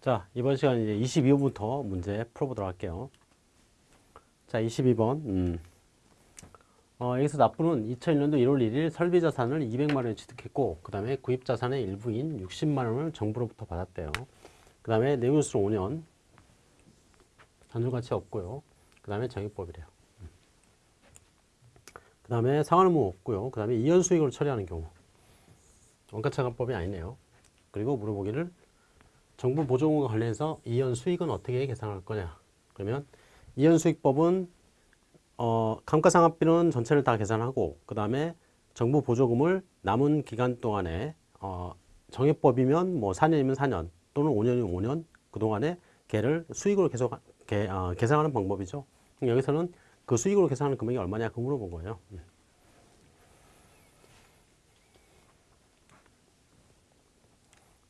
자, 이번 시간 이제 22번부터 문제 풀어보도록 할게요. 자, 22번. 음. 어, 여기서 납부는 2001년도 1월 1일 설비 자산을 200만 원에 취득했고, 그 다음에 구입 자산의 일부인 60만 원을 정부로부터 받았대요. 그 다음에 내용수로 5년, 단순 가치 없고요. 그 다음에 정액법이래요. 음. 그 다음에 상환의무 없고요. 그 다음에 이연 수익으로 처리하는 경우. 원가차감법이 아니네요. 그리고 물어보기를 정부 보조금과 관련해서 이연 수익은 어떻게 계산할 거냐. 그러면 이연 수익법은 어, 감가상각비는 전체를 다 계산하고 그 다음에 정부 보조금을 남은 기간 동안에 어, 정액법이면 뭐 4년이면 4년 또는 5년이면 5년 그동안에 걔를 수익으로 계속 개, 어, 계산하는 방법이죠. 여기서는 그 수익으로 계산하는 금액이 얼마냐 그 물어본 거예요. 음.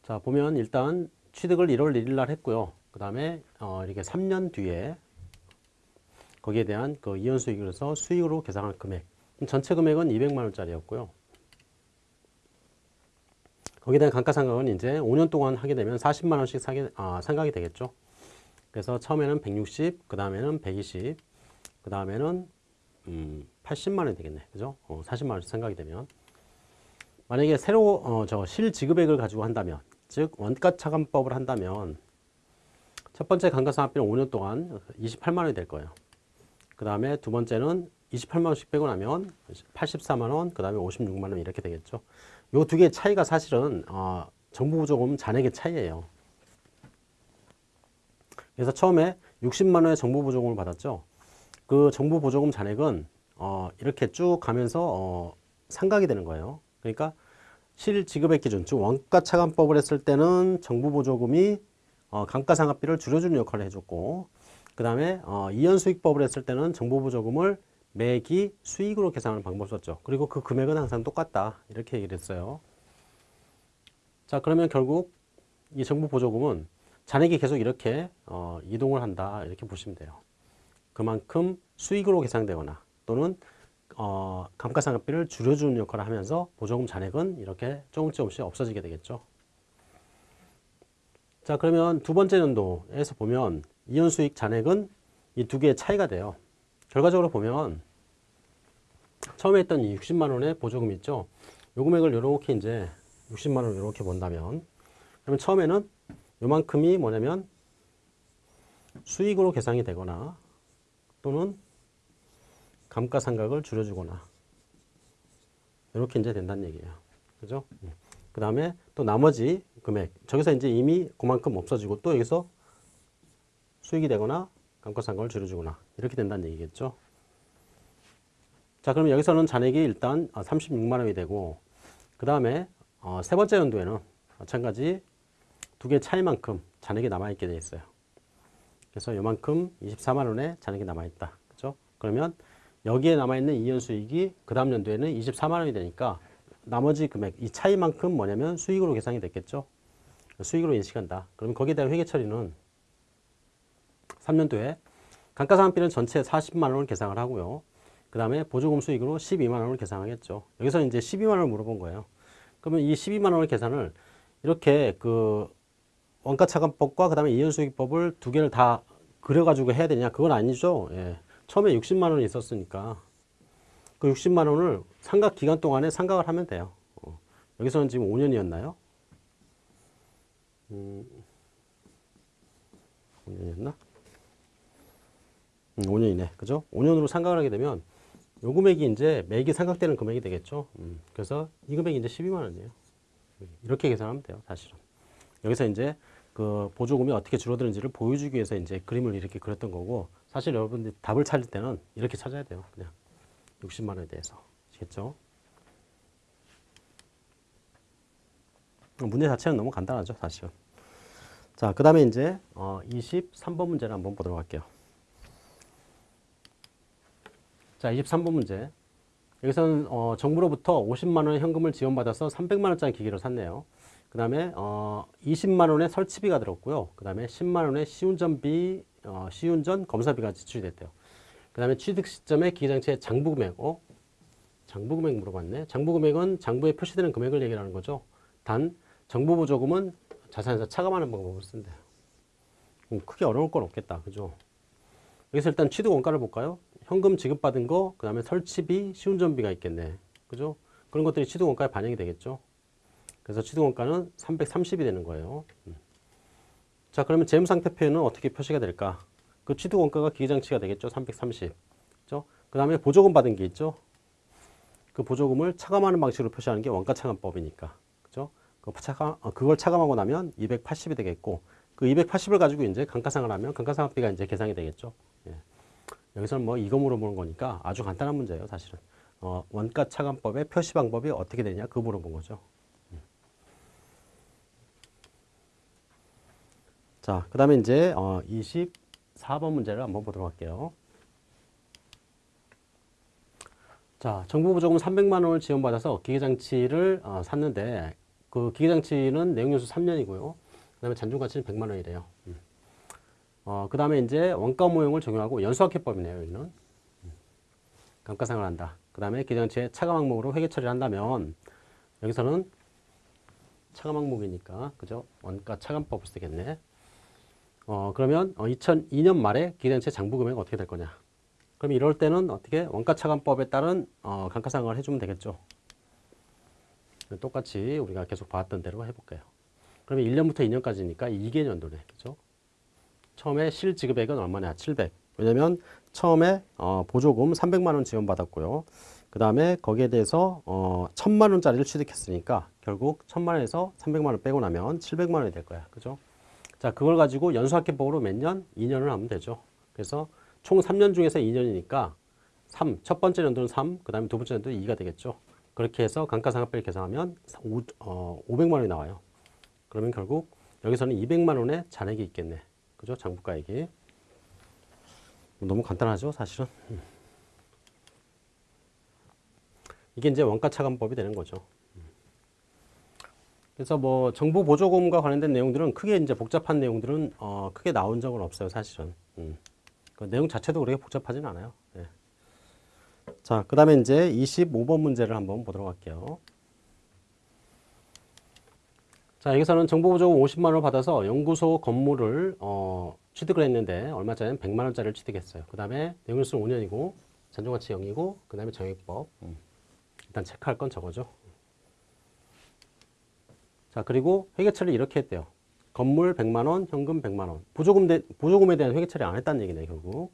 자 보면 일단 취득을 1월 1일 날 했고요. 그 다음에 어, 이렇게 3년 뒤에 거기에 대한 그 이연 수익으로서 수익으로 계산할 금액 전체 금액은 200만 원짜리였고요. 거기에 대한 감가상각은 이제 5년 동안 하게 되면 40만 원씩 사게, 아, 상각이 되겠죠. 그래서 처음에는 160, 그 다음에는 120, 그 다음에는 음, 80만 원이 되겠네. 그죠? 어, 40만 원씩 생각이 되면. 만약에 새로 어, 저 실지급액을 가지고 한다면 즉 원가 차감법을 한다면 첫 번째 감가상각비는 5년 동안 28만 원이 될 거예요. 그 다음에 두 번째는 28만 원씩 빼고 나면 84만 원, 그 다음에 56만 원 이렇게 되겠죠. 요 두 개의 차이가 사실은 어, 정부 보조금 잔액의 차이예요. 그래서 처음에 60만 원의 정부 보조금을 받았죠. 그 정부 보조금 잔액은 어, 이렇게 쭉 가면서 어, 상각이 되는 거예요. 그러니까 실지급액 기준, 즉 원가 차감법을 했을 때는 정부 보조금이 어, 감가상각비를 줄여주는 역할을 해줬고 그 다음에 어, 이연수익법을 했을 때는 정부 보조금을 매기 수익으로 계산하는 방법을 썼죠. 그리고 그 금액은 항상 똑같다. 이렇게 얘기를 했어요. 자 그러면 결국 이 정부 보조금은 잔액이 계속 이렇게 어, 이동을 한다. 이렇게 보시면 돼요. 그만큼 수익으로 계산되거나 또는 어, 감가상각비를 줄여주는 역할을 하면서 보조금 잔액은 이렇게 조금 조금씩 없어지게 되겠죠. 자 그러면 두 번째 연도에서 보면 이연수익 잔액은 이 두 개의 차이가 돼요. 결과적으로 보면 처음에 했던 이 60만 원의 보조금 있죠. 요 금액을 이렇게 이제 60만 원 이렇게 본다면 그러면 처음에는 요만큼이 뭐냐면 수익으로 계산이 되거나 또는 감가상각을 줄여주거나 이렇게 이제 된다는 얘기예요. 그죠? 그 다음에 또 나머지 금액 저기서 이제 이미 그만큼 없어지고 또 여기서 수익이 되거나 감가상각을 줄여주거나 이렇게 된다는 얘기겠죠. 자 그러면 여기서는 잔액이 일단 36만 원이 되고 그 다음에 어, 세 번째 연도에는 마찬가지 두 개 차이만큼 잔액이 남아있게 되어 있어요. 그래서 요만큼 24만 원의 잔액이 남아있다. 그죠? 그러면 여기에 남아있는 이연 수익이 그 다음 연도에는 24만 원이 되니까 나머지 금액, 이 차이만큼 뭐냐면 수익으로 계산이 됐겠죠. 수익으로 인식한다. 그러면 거기에 대한 회계 처리는 3년도에 감가상각비는 전체 40만 원을 계산을 하고요. 그 다음에 보조금 수익으로 12만 원을 계산하겠죠. 여기서 이제 12만 원을 물어본 거예요. 그러면 이 12만 원을 계산을 이렇게 그 원가차감법과 그 다음에 이연수익법을 두 개를 다 그려가지고 해야 되냐? 그건 아니죠. 예. 처음에 60만 원이 있었으니까 그 60만 원을 상각 기간 동안에 상각을 하면 돼요. 어. 여기서는 지금 5년이었나요? 음, 5년이었나? 음, 5년이네. 그죠? 5년으로 상각을 하게 되면 요 금액이 이제 매기 상각되는 금액이 되겠죠. 음, 그래서 이 금액이 이제 12만 원이에요. 이렇게 계산하면 돼요. 사실은. 여기서 이제 그 보조금이 어떻게 줄어드는지를 보여주기 위해서 이제 그림을 이렇게 그렸던 거고 사실 여러분들이 답을 찾을 때는 이렇게 찾아야 돼요. 그냥 60만 원에 대해서. 아시겠죠? 문제 자체는 너무 간단하죠. 사실은. 자, 그 다음에 이제 어, 23번 문제를 한번 보도록 할게요. 자, 23번 문제. 여기서는 어, 정부로부터 50만 원 현금을 지원받아서 300만 원짜리 기기를 샀네요. 그 다음에 어, 20만 원의 설치비가 들었고요. 그 다음에 10만 원의 시운전비, 어, 시운전 검사비가 지출이 됐대요. 그 다음에 취득 시점에 기기장치의 장부 금액, 어? 장부 금액 물어봤네. 장부 금액은 장부에 표시되는 금액을 얘기하는 거죠. 단 정부 보조금은 자산에서 차감하는 방법을 쓴대요. 뭐 크게 어려울 건 없겠다. 그죠? 여기서 일단 취득 원가를 볼까요? 현금 지급받은 거, 그 다음에 설치비, 시운전비가 있겠네. 그죠? 그런 것들이 취득 원가에 반영이 되겠죠. 그래서 취득 원가는 330이 되는 거예요. 음. 자, 그러면 재무상태표에는 어떻게 표시가 될까? 그 취득 원가가 기계장치가 되겠죠. 330. 그죠? 그 다음에 보조금 받은 게 있죠. 그 보조금을 차감하는 방식으로 표시하는 게 원가 차감법이니까. 그죠? 그 차감, 어, 그걸 차감하고 나면 280이 되겠고, 그 280을 가지고 이제 감가상을 하면 감가상각비가 이제 계산이 되겠죠. 예. 여기서는 뭐 이거 물어보는 거니까 아주 간단한 문제예요, 사실은. 어, 원가 차감법의 표시 방법이 어떻게 되냐, 그 물어본 거죠. 자, 그 다음에 이제 어, 24번 문제를 한번 보도록 할게요. 자, 정부 보조금 300만 원을 지원받아서 기계장치를 어, 샀는데 그 기계장치는 내용연수 3년이고요. 그 다음에 잔존가치는 100만 원이래요. 음. 어, 그 다음에 이제 원가 모형을 적용하고 연수학회법이네요. 여기는. 음. 감가상을 한다. 그 다음에 기계장치의 차감 항목으로 회계 처리를 한다면 여기서는 차감 항목이니까 그죠? 원가 차감법을 쓰겠네. 어, 그러면 어, 2002년 말에 기계장치 장부 금액은 어떻게 될 거냐? 그럼 이럴 때는 어떻게 원가 차감법에 따른 어, 감가상각을 해주면 되겠죠. 똑같이 우리가 계속 봐왔던 대로 해볼게요. 그러면 1년부터 2년까지니까 2개년도네. 그죠? 처음에 실지급액은 얼마냐? 700. 왜냐면 처음에 어, 보조금 300만 원 지원받았고요. 그 다음에 거기에 대해서 어, 1000만 원짜리를 취득했으니까 결국 1000만 원에서 300만 원 빼고 나면 700만 원이 될 거야. 그죠? 자, 그걸 가지고 연수학계법으로 몇 년? 2년을 하면 되죠. 그래서 총 3년 중에서 2년이니까 3, 첫 번째 연도는 3, 그 다음에 두 번째 연도는 2가 되겠죠. 그렇게 해서 감가상각비를 계산하면 5, 어, 500만 원이 나와요. 그러면 결국 여기서는 200만 원의 잔액이 있겠네. 그죠? 장부가액이. 너무 간단하죠, 사실은. 음. 이게 이제 원가 차감법이 되는 거죠. 음. 그래서 뭐 정부 보조금과 관련된 내용들은 크게 이제 복잡한 내용들은 어, 크게 나온 적은 없어요, 사실은. 음. 그 내용 자체도 그렇게 복잡하진 않아요. 네. 자, 그 다음에 이제 25번 문제를 한번 보도록 할게요. 자, 여기서는 정보보조금 50만 원을 받아서 연구소 건물을 어, 취득을 했는데 얼마 전에 100만 원짜리를 취득했어요. 그 다음에 내용일수는 5년이고 잔존가치 0이고 그 다음에 정액법 음. 일단 체크할 건 저거죠. 자, 그리고 회계처리 이렇게 했대요. 건물 100만 원, 현금 100만 원. 보조금 대, 보조금에 대한 회계 처리 안 했다는 얘기네, 결국.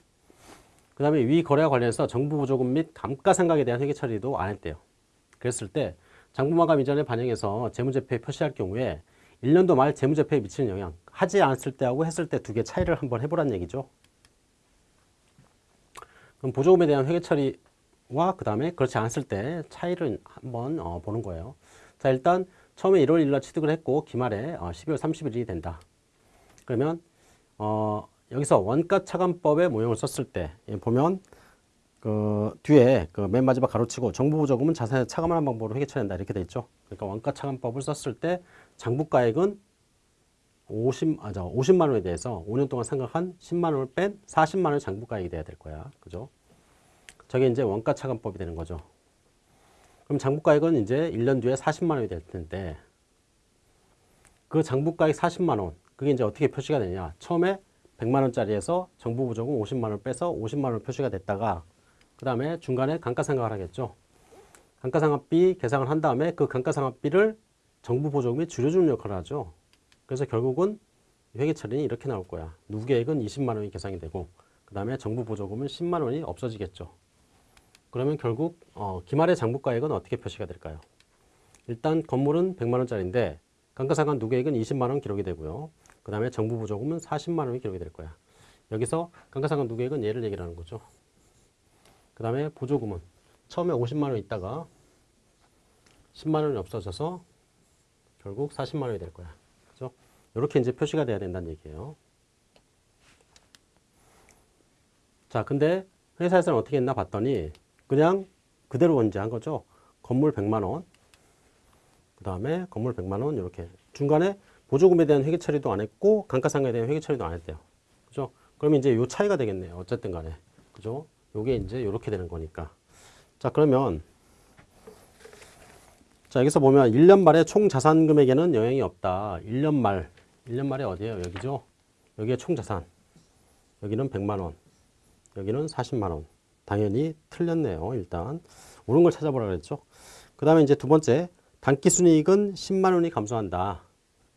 그 다음에 위 거래와 관련해서 정부 보조금 및 감가상각에 대한 회계 처리도 안 했대요. 그랬을 때 장부마감 이전에 반영해서 재무제표에 표시할 경우에 1년도 말 재무제표에 미치는 영향, 하지 않았을 때하고 했을 때 두 개 차이를 한번 해보란 얘기죠. 그럼 보조금에 대한 회계 처리와 그 다음에 그렇지 않았을 때 차이를 한번 어, 보는 거예요. 자, 일단 처음에 1월 1일 날 취득을 했고 기말에 어, 12월 30일이 된다. 그러면 어, 여기서 원가 차감법의 모형을 썼을 때 보면 그 뒤에 그 맨 마지막 가로치고 정부 보조금은 자산에 차감하는 방법으로 회계 처리한다 이렇게 돼 있죠. 그러니까 원가 차감법을 썼을 때 장부가액은 50, 아, 저 50만 원에 대해서 5년 동안 상각한 10만 원을 뺀 40만 원의 장부가액이 돼야 될 거야. 그죠? 저게 이제 원가 차감법이 되는 거죠. 그럼 장부가액은 이제 1년 뒤에 40만 원이 될 텐데 그 장부가액 40만 원 그게 이제 어떻게 표시가 되냐? 처음에 100만 원짜리에서 정부 보조금 50만 원을 빼서 50만 원 표시가 됐다가 그 다음에 중간에 감가상각을 하겠죠. 감가상각비 계산을 한 다음에 그 감가상각비를 정부 보조금이 줄여주는 역할을 하죠. 그래서 결국은 회계 처리는 이렇게 나올 거야. 누계액은 20만 원이 계산이 되고 그 다음에 정부 보조금은 10만 원이 없어지겠죠 그러면 결국 어, 기말의 장부가액은 어떻게 표시가 될까요? 일단 건물은 100만 원짜리인데 감가상각 누계액은 20만 원 기록이 되고요. 그 다음에 정부 보조금은 40만 원이 기록이 될 거야. 여기서 감가상각 누계액은 얘를 얘기하는 거죠. 그 다음에 보조금은 처음에 50만 원 있다가 10만 원이 없어져서 결국 40만 원이 될 거야. 그죠? 이렇게 이제 표시가 돼야 된다는 얘기예요. 자, 근데 회사에서는 어떻게 했나 봤더니 그냥 그대로 원제한 거죠. 건물 100만 원. 그 다음에 건물 100만 원 이렇게 중간에 보조금에 대한 회계 처리도 안 했고 감가상각에 대한 회계 처리도 안 했대요. 그죠? 그러면 이제 요 차이가 되겠네요. 어쨌든 간에. 그죠? 요게 이제 요렇게 되는 거니까. 자, 그러면 자, 여기서 보면 1년 말에 총 자산 금액에는 영향이 없다. 1년 말. 1년 말에 어디예요? 여기죠? 여기에 총 자산. 여기는 100만 원. 여기는 40만 원. 당연히 틀렸네요. 일단 옳은 걸 찾아보라 그랬죠. 그 다음에 이제 두 번째 단기 순이익은 10만 원이 감소한다.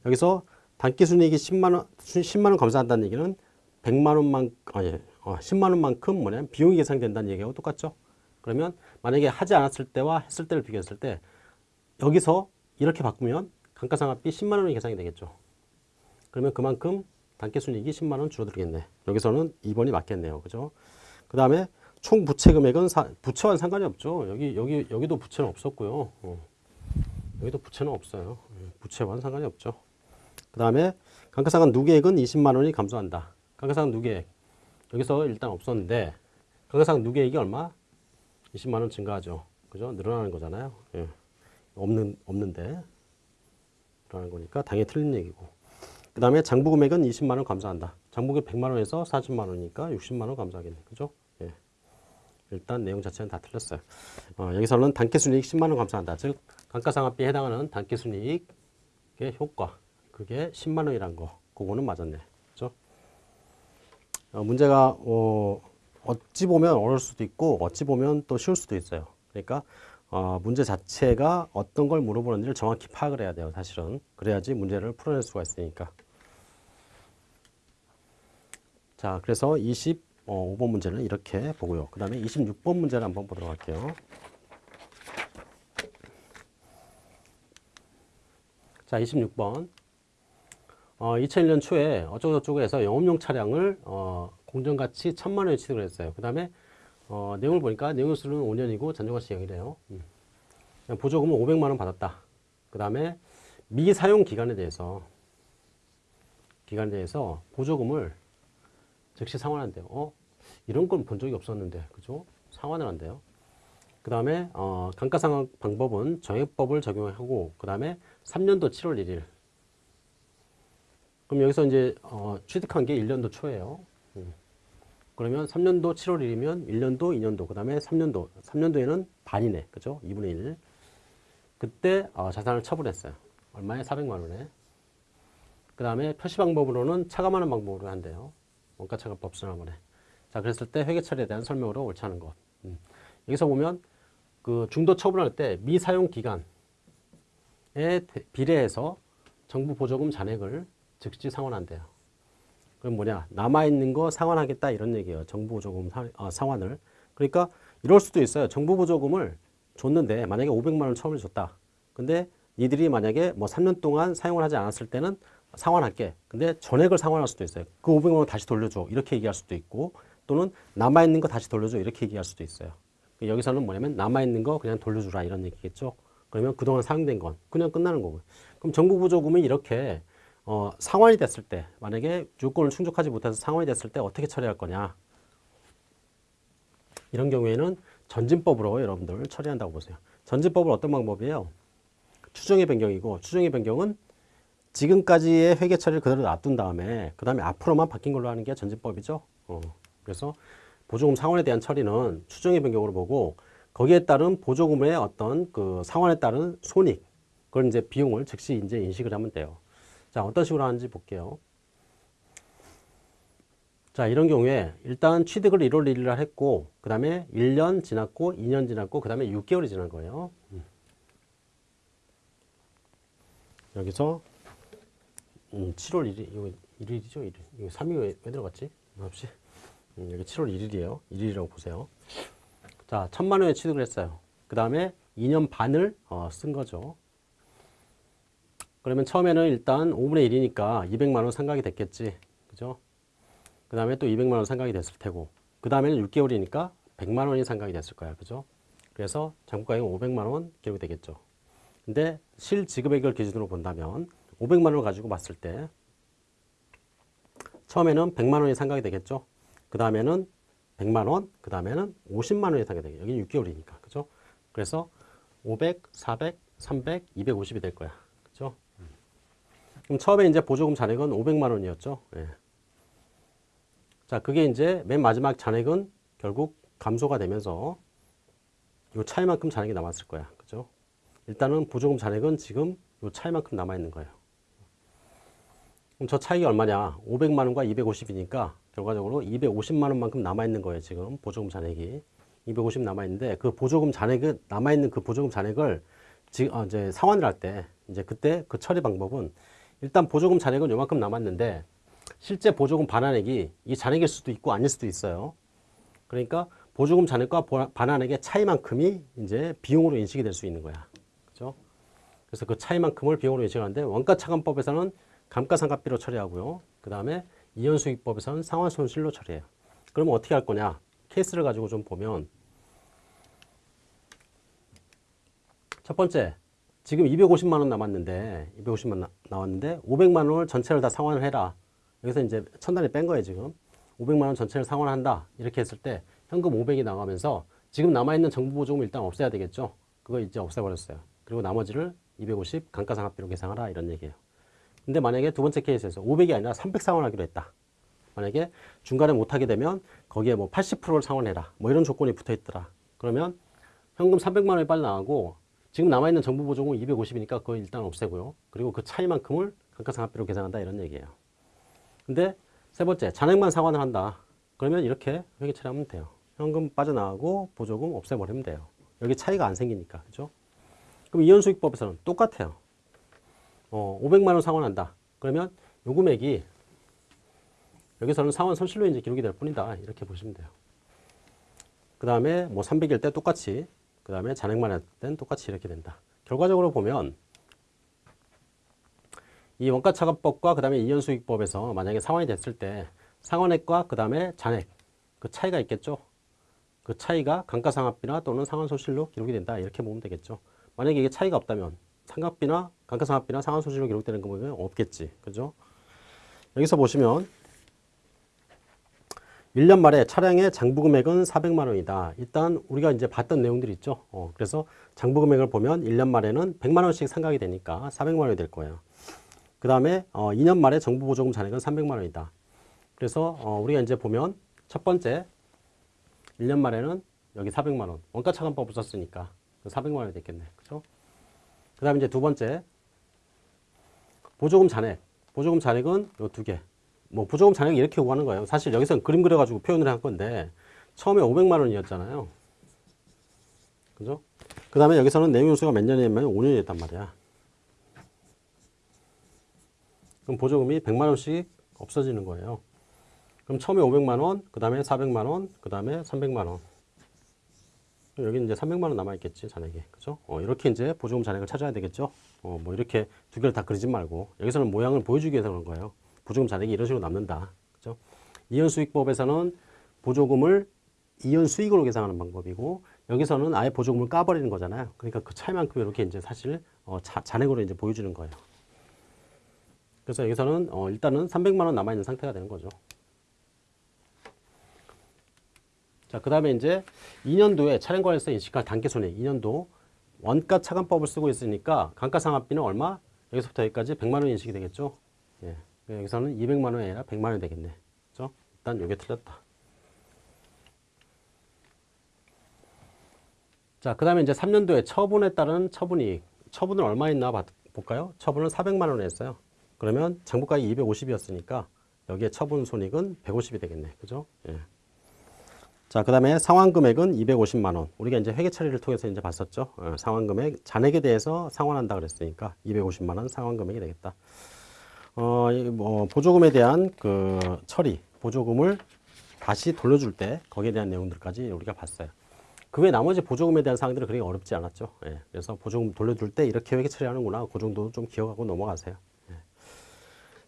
여기서 단기 순이익이 10만 원 10만 원 감소한다는 얘기는 100만 원만 아니 어, 10만 원만큼 뭐냐면 비용이 계산된다는 얘기하고 똑같죠. 그러면 만약에 하지 않았을 때와 했을 때를 비교했을 때 여기서 이렇게 바꾸면 감가상각비 10만 원이 계산이 되겠죠. 그러면 그만큼 단기 순이익이 10만 원 줄어들겠네. 여기서는 2번이 맞겠네요. 그죠? 그 다음에 총 부채 금액은 사, 부채와는 상관이 없죠. 여기 여기 여기도 부채는 없었고요. 어. 여기도 부채는 없어요. 예, 부채와는 상관이 없죠. 그 다음에 감가상각 누계액은 20만 원이 감소한다. 감가상각 누계액 여기서 일단 없었는데 감가상각 누계액이 얼마? 20만 원 증가하죠. 그죠? 늘어나는 거잖아요. 예. 없는 없는데 늘어나는 거니까 당연히 틀린 얘기고. 그 다음에 장부 금액은 20만 원 감소한다. 장부금 100만 원에서 40만 원이니까 60만 원 감소하겠네. 그죠? 예. 일단 내용 자체는 다 틀렸어요. 어, 여기서는 단기순이익 10만 원 감소한다. 즉 감가상각비에 해당하는 단기순이익의 효과 그게 10만 원이란 거. 그거는 맞았네. 그죠? 어, 문제가 어, 어찌 보면 어려울 수도 있고 어찌 보면 또 쉬울 수도 있어요. 그러니까 어, 문제 자체가 어떤 걸 물어보는지를 정확히 파악을 해야 돼요. 사실은 그래야지 문제를 풀어낼 수가 있으니까. 자, 그래서 25번 문제는 이렇게 보고요. 그 다음에 26번 문제를 한번 보도록 할게요. 자, 26번. 어, 2001년 초에 어쩌고저쩌고 해서 영업용 차량을 어, 공정가치 1000만 원에 취득을 했어요. 그 다음에 어, 내용을 보니까 내용수는 5년이고 잔존가치 0이래요. 음. 보조금은 500만 원 받았다. 그 다음에 미사용 기간에 대해서 기간에 대해서 보조금을 즉시 상환한대요. 어? 이런 건 본 적이 없었는데, 그죠? 상환을 한대요. 그 다음에 어, 감가상각 방법은 정액법을 적용하고 그 다음에 3년도 7월 1일. 그럼 여기서 이제 어, 취득한 게 1년도 초예요. 음. 그러면 3년도 7월 1일이면 1년도, 2년도, 그 다음에 3년도. 3년도에는 반이네. 그죠? 2분의 1. 그때 어, 자산을 처분했어요. 얼마에? 400만 원에. 그 다음에 표시 방법으로는 차감하는 방법으로 한대요. 원가차감법 수납원에. 자, 그랬을 때 회계 처리에 대한 설명으로 옳지 않은 것. 음. 여기서 보면 그 중도 처분할 때 미사용 기간에 비례해서 정부 보조금 잔액을 즉시 상환한대요. 그럼 뭐냐? 남아있는 거 상환하겠다 이런 얘기예요. 정부 보조금 사, 아, 상환을. 그러니까 이럴 수도 있어요. 정부 보조금을 줬는데 만약에 500만 원 처음에 줬다. 근데 니들이 만약에 뭐 3년 동안 사용을 하지 않았을 때는 상환할게. 근데 전액을 상환할 수도 있어요. 그 500만 원 다시 돌려줘. 이렇게 얘기할 수도 있고 또는 남아있는 거 다시 돌려줘. 이렇게 얘기할 수도 있어요. 여기서는 뭐냐면 남아있는 거 그냥 돌려주라 이런 얘기겠죠. 그러면 그동안 사용된 건 그냥 끝나는 거고요. 그럼 정부 보조금이 이렇게 어, 상환이 됐을 때 만약에 요건을 충족하지 못해서 상환이 됐을 때 어떻게 처리할 거냐 이런 경우에는 전진법으로 여러분들 처리한다고 보세요. 전진법은 어떤 방법이에요? 추정의 변경이고 추정의 변경은 지금까지의 회계 처리를 그대로 놔둔 다음에 그 다음에 앞으로만 바뀐 걸로 하는 게 전진법이죠. 어, 그래서 보조금 상환에 대한 처리는 추정의 변경으로 보고 거기에 따른 보조금의 어떤 그 상환에 따른 손익 그걸 이제 비용을 즉시 이제 인식을 하면 돼요. 자, 어떤 식으로 하는지 볼게요. 자, 이런 경우에 일단 취득을 1월 1일 날 했고, 그 다음에 1년 지났고, 2년 지났고, 그 다음에 6개월이 지난 거예요. 음. 여기서 음, 7월 1일, 이거 1일이죠? 1일. 이거 3일 왜, 왜 들어갔지? 없이. 음, 여기 7월 1일이에요. 1일이라고 보세요. 자, 천만 원에 취득을 했어요. 그 다음에 2년 반을 어, 쓴 거죠. 그러면 처음에는 일단 5분의 1이니까 200만 원 상각이 됐겠지. 그죠? 그 다음에 또 200만 원 상각이 됐을 테고 그 다음에는 6개월이니까 100만 원이 상각이 됐을 거야. 그죠? 그래서 장부가액은 500만 원 기록이 되겠죠. 근데 실지급액을 기준으로 본다면 500만 원을 가지고 봤을 때 처음에는 100만 원이 상각이 되겠죠. 그 다음에는 100만 원, 그 다음에는 50만 원 이 상각이 되겠죠. 여기는 6개월이니까. 그죠? 그래서 500, 400, 300, 250이 될 거야. 그죠? 그럼 처음에 이제 보조금 잔액은 500만 원이었죠. 예. 자, 그게 이제 맨 마지막 잔액은 결국 감소가 되면서 요 차이만큼 잔액이 남았을 거야. 그죠? 일단은 보조금 잔액은 지금 요 차이만큼 남아 있는 거예요. 그럼 저 차이가 얼마냐? 500만 원과 250이니까 결과적으로 250만 원만큼 남아 있는 거예요. 지금 보조금 잔액이 250 남아 있는데 그 보조금 잔액은 남아 있는 그 보조금 잔액을 지금 어, 이제 상환을 할 때 이제 그때 그 처리 방법은 일단 보조금 잔액은 요만큼 남았는데 실제 보조금 반환액이 이 잔액일 수도 있고 아닐 수도 있어요. 그러니까 보조금 잔액과 보- 반환액의 차이만큼이 이제 비용으로 인식이 될 수 있는 거야. 그죠? 그래서 그 차이만큼을 비용으로 인식하는데 원가 차감법에서는 감가상각비로 처리하고요. 그 다음에 이연수익법에서는 상환손실로 처리해요. 그러면 어떻게 할 거냐? 케이스를 가지고 좀 보면 첫 번째, 지금 250만 원 남았는데 250만 나, 나왔는데 500만 원을 전체를 다 상환을 해라. 여기서 이제 천 단위 뺀 거예요 지금. 500만 원 전체를 상환한다. 이렇게 했을 때 현금 500이 나가면서 지금 남아있는 정부 보조금 일단 없애야 되겠죠. 그거 이제 없애버렸어요. 그리고 나머지를 250 감가상각비로 계산하라 이런 얘기예요. 근데 만약에 두 번째 케이스에서 500이 아니라 300 상환하기로 했다. 만약에 중간에 못하게 되면 거기에 뭐 80%를 상환해라. 뭐 이런 조건이 붙어 있더라. 그러면 현금 300만 원이 빨리 나가고 지금 남아있는 정부 보조금 250이니까 그거 일단 없애고요. 그리고 그 차이만큼을 감가상각비로 계산한다 이런 얘기예요. 근데 세 번째 잔액만 상환을 한다. 그러면 이렇게 회계 처리하면 돼요. 현금 빠져나가고 보조금 없애버리면 돼요. 여기 차이가 안 생기니까 그죠? 그럼 이연수익법에서는 똑같아요. 어, 500만 원 상환한다. 그러면 요 금액이 여기서는 상환 손실로 이제 기록이 될 뿐이다. 이렇게 보시면 돼요. 그 다음에 뭐 300일 때 똑같이, 그 다음에 잔액만 할 땐 똑같이 이렇게 된다. 결과적으로 보면 이 원가차감법과 그 다음에 이연수익법에서 만약에 상환이 됐을 때 상환액과 그 다음에 잔액 그 차이가 있겠죠. 그 차이가 감가상각비나 또는 상환 손실로 기록이 된다. 이렇게 보면 되겠죠. 만약에 이게 차이가 없다면 상각비나 감가상각비나 상환손실로 기록되는 거 보면 없겠지. 그죠? 여기서 보시면 1년 말에 차량의 장부 금액은 400만 원이다. 일단 우리가 이제 봤던 내용들이 있죠. 어, 그래서 장부 금액을 보면 1년 말에는 100만 원씩 상각이 되니까 400만 원이 될 거예요. 그 다음에 어, 2년 말에 정부 보조금 잔액은 300만 원이다. 그래서 어, 우리가 이제 보면 첫 번째 1년 말에는 여기 400만 원 원가 차감법을 썼으니까 400만 원이 됐겠네. 그죠? 그 다음에 이제 두 번째 보조금 잔액 보조금 잔액은 요 두 개. 뭐 보조금 잔액 이렇게 구하는 거예요. 사실 여기서는 그림 그려가지고 표현을 한 건데 처음에 500만 원이었잖아요. 그죠? 그 다음에 여기서는 내용연수가 몇 년이냐면 5년이었단 말이야. 그럼 보조금이 100만 원씩 없어지는 거예요. 그럼 처음에 500만 원, 그 다음에 400만 원, 그 다음에 300만 원. 여기 이제 300만 원 남아 있겠지 잔액이, 그죠? 어, 이렇게 이제 보조금 잔액을 찾아야 되겠죠. 어, 뭐 이렇게 두 개를 다 그리지 말고 여기서는 모양을 보여주기 위해서 그런 거예요. 보조금 잔액이 이런 식으로 남는다, 그죠? 이연수익법에서는 보조금을 이연수익으로 계산하는 방법이고 여기서는 아예 보조금을 까버리는 거잖아요. 그러니까 그 차이만큼 이렇게 이제 사실 어, 자, 잔액으로 이제 보여주는 거예요. 그래서 여기서는 어, 일단은 300만 원 남아 있는 상태가 되는 거죠. 자, 그 다음에 이제 2년도에 차량관리사 인식할 단계손익 2년도 원가 차감법을 쓰고 있으니까 감가상각비는 얼마? 여기서부터 여기까지 100만 원 인식이 되겠죠. 예. 여기서는 200만 원이 아니라 100만 원이 되겠네. 그죠? 일단 요게 틀렸다. 자, 그 다음에 이제 3년도에 처분에 따른 처분이익. 처분은 얼마 있나 봐- 볼까요? 처분은 400만 원에 했어요. 그러면 장부가액이 250이었으니까 여기에 처분 손익은 150이 되겠네. 그죠? 예. 자, 그 다음에 상환 금액은 250만 원. 우리가 이제 회계 처리를 통해서 이제 봤었죠. 어, 상환 금액, 잔액에 대해서 상환한다 그랬으니까 250만 원 상환 금액이 되겠다. 어, 이 뭐, 보조금에 대한 그 처리, 보조금을 다시 돌려줄 때 거기에 대한 내용들까지 우리가 봤어요. 그 외 나머지 보조금에 대한 사항들은 그렇게 어렵지 않았죠. 예. 그래서 보조금 돌려줄 때 이렇게 회계 처리하는구나. 그 정도 좀 기억하고 넘어가세요. 예.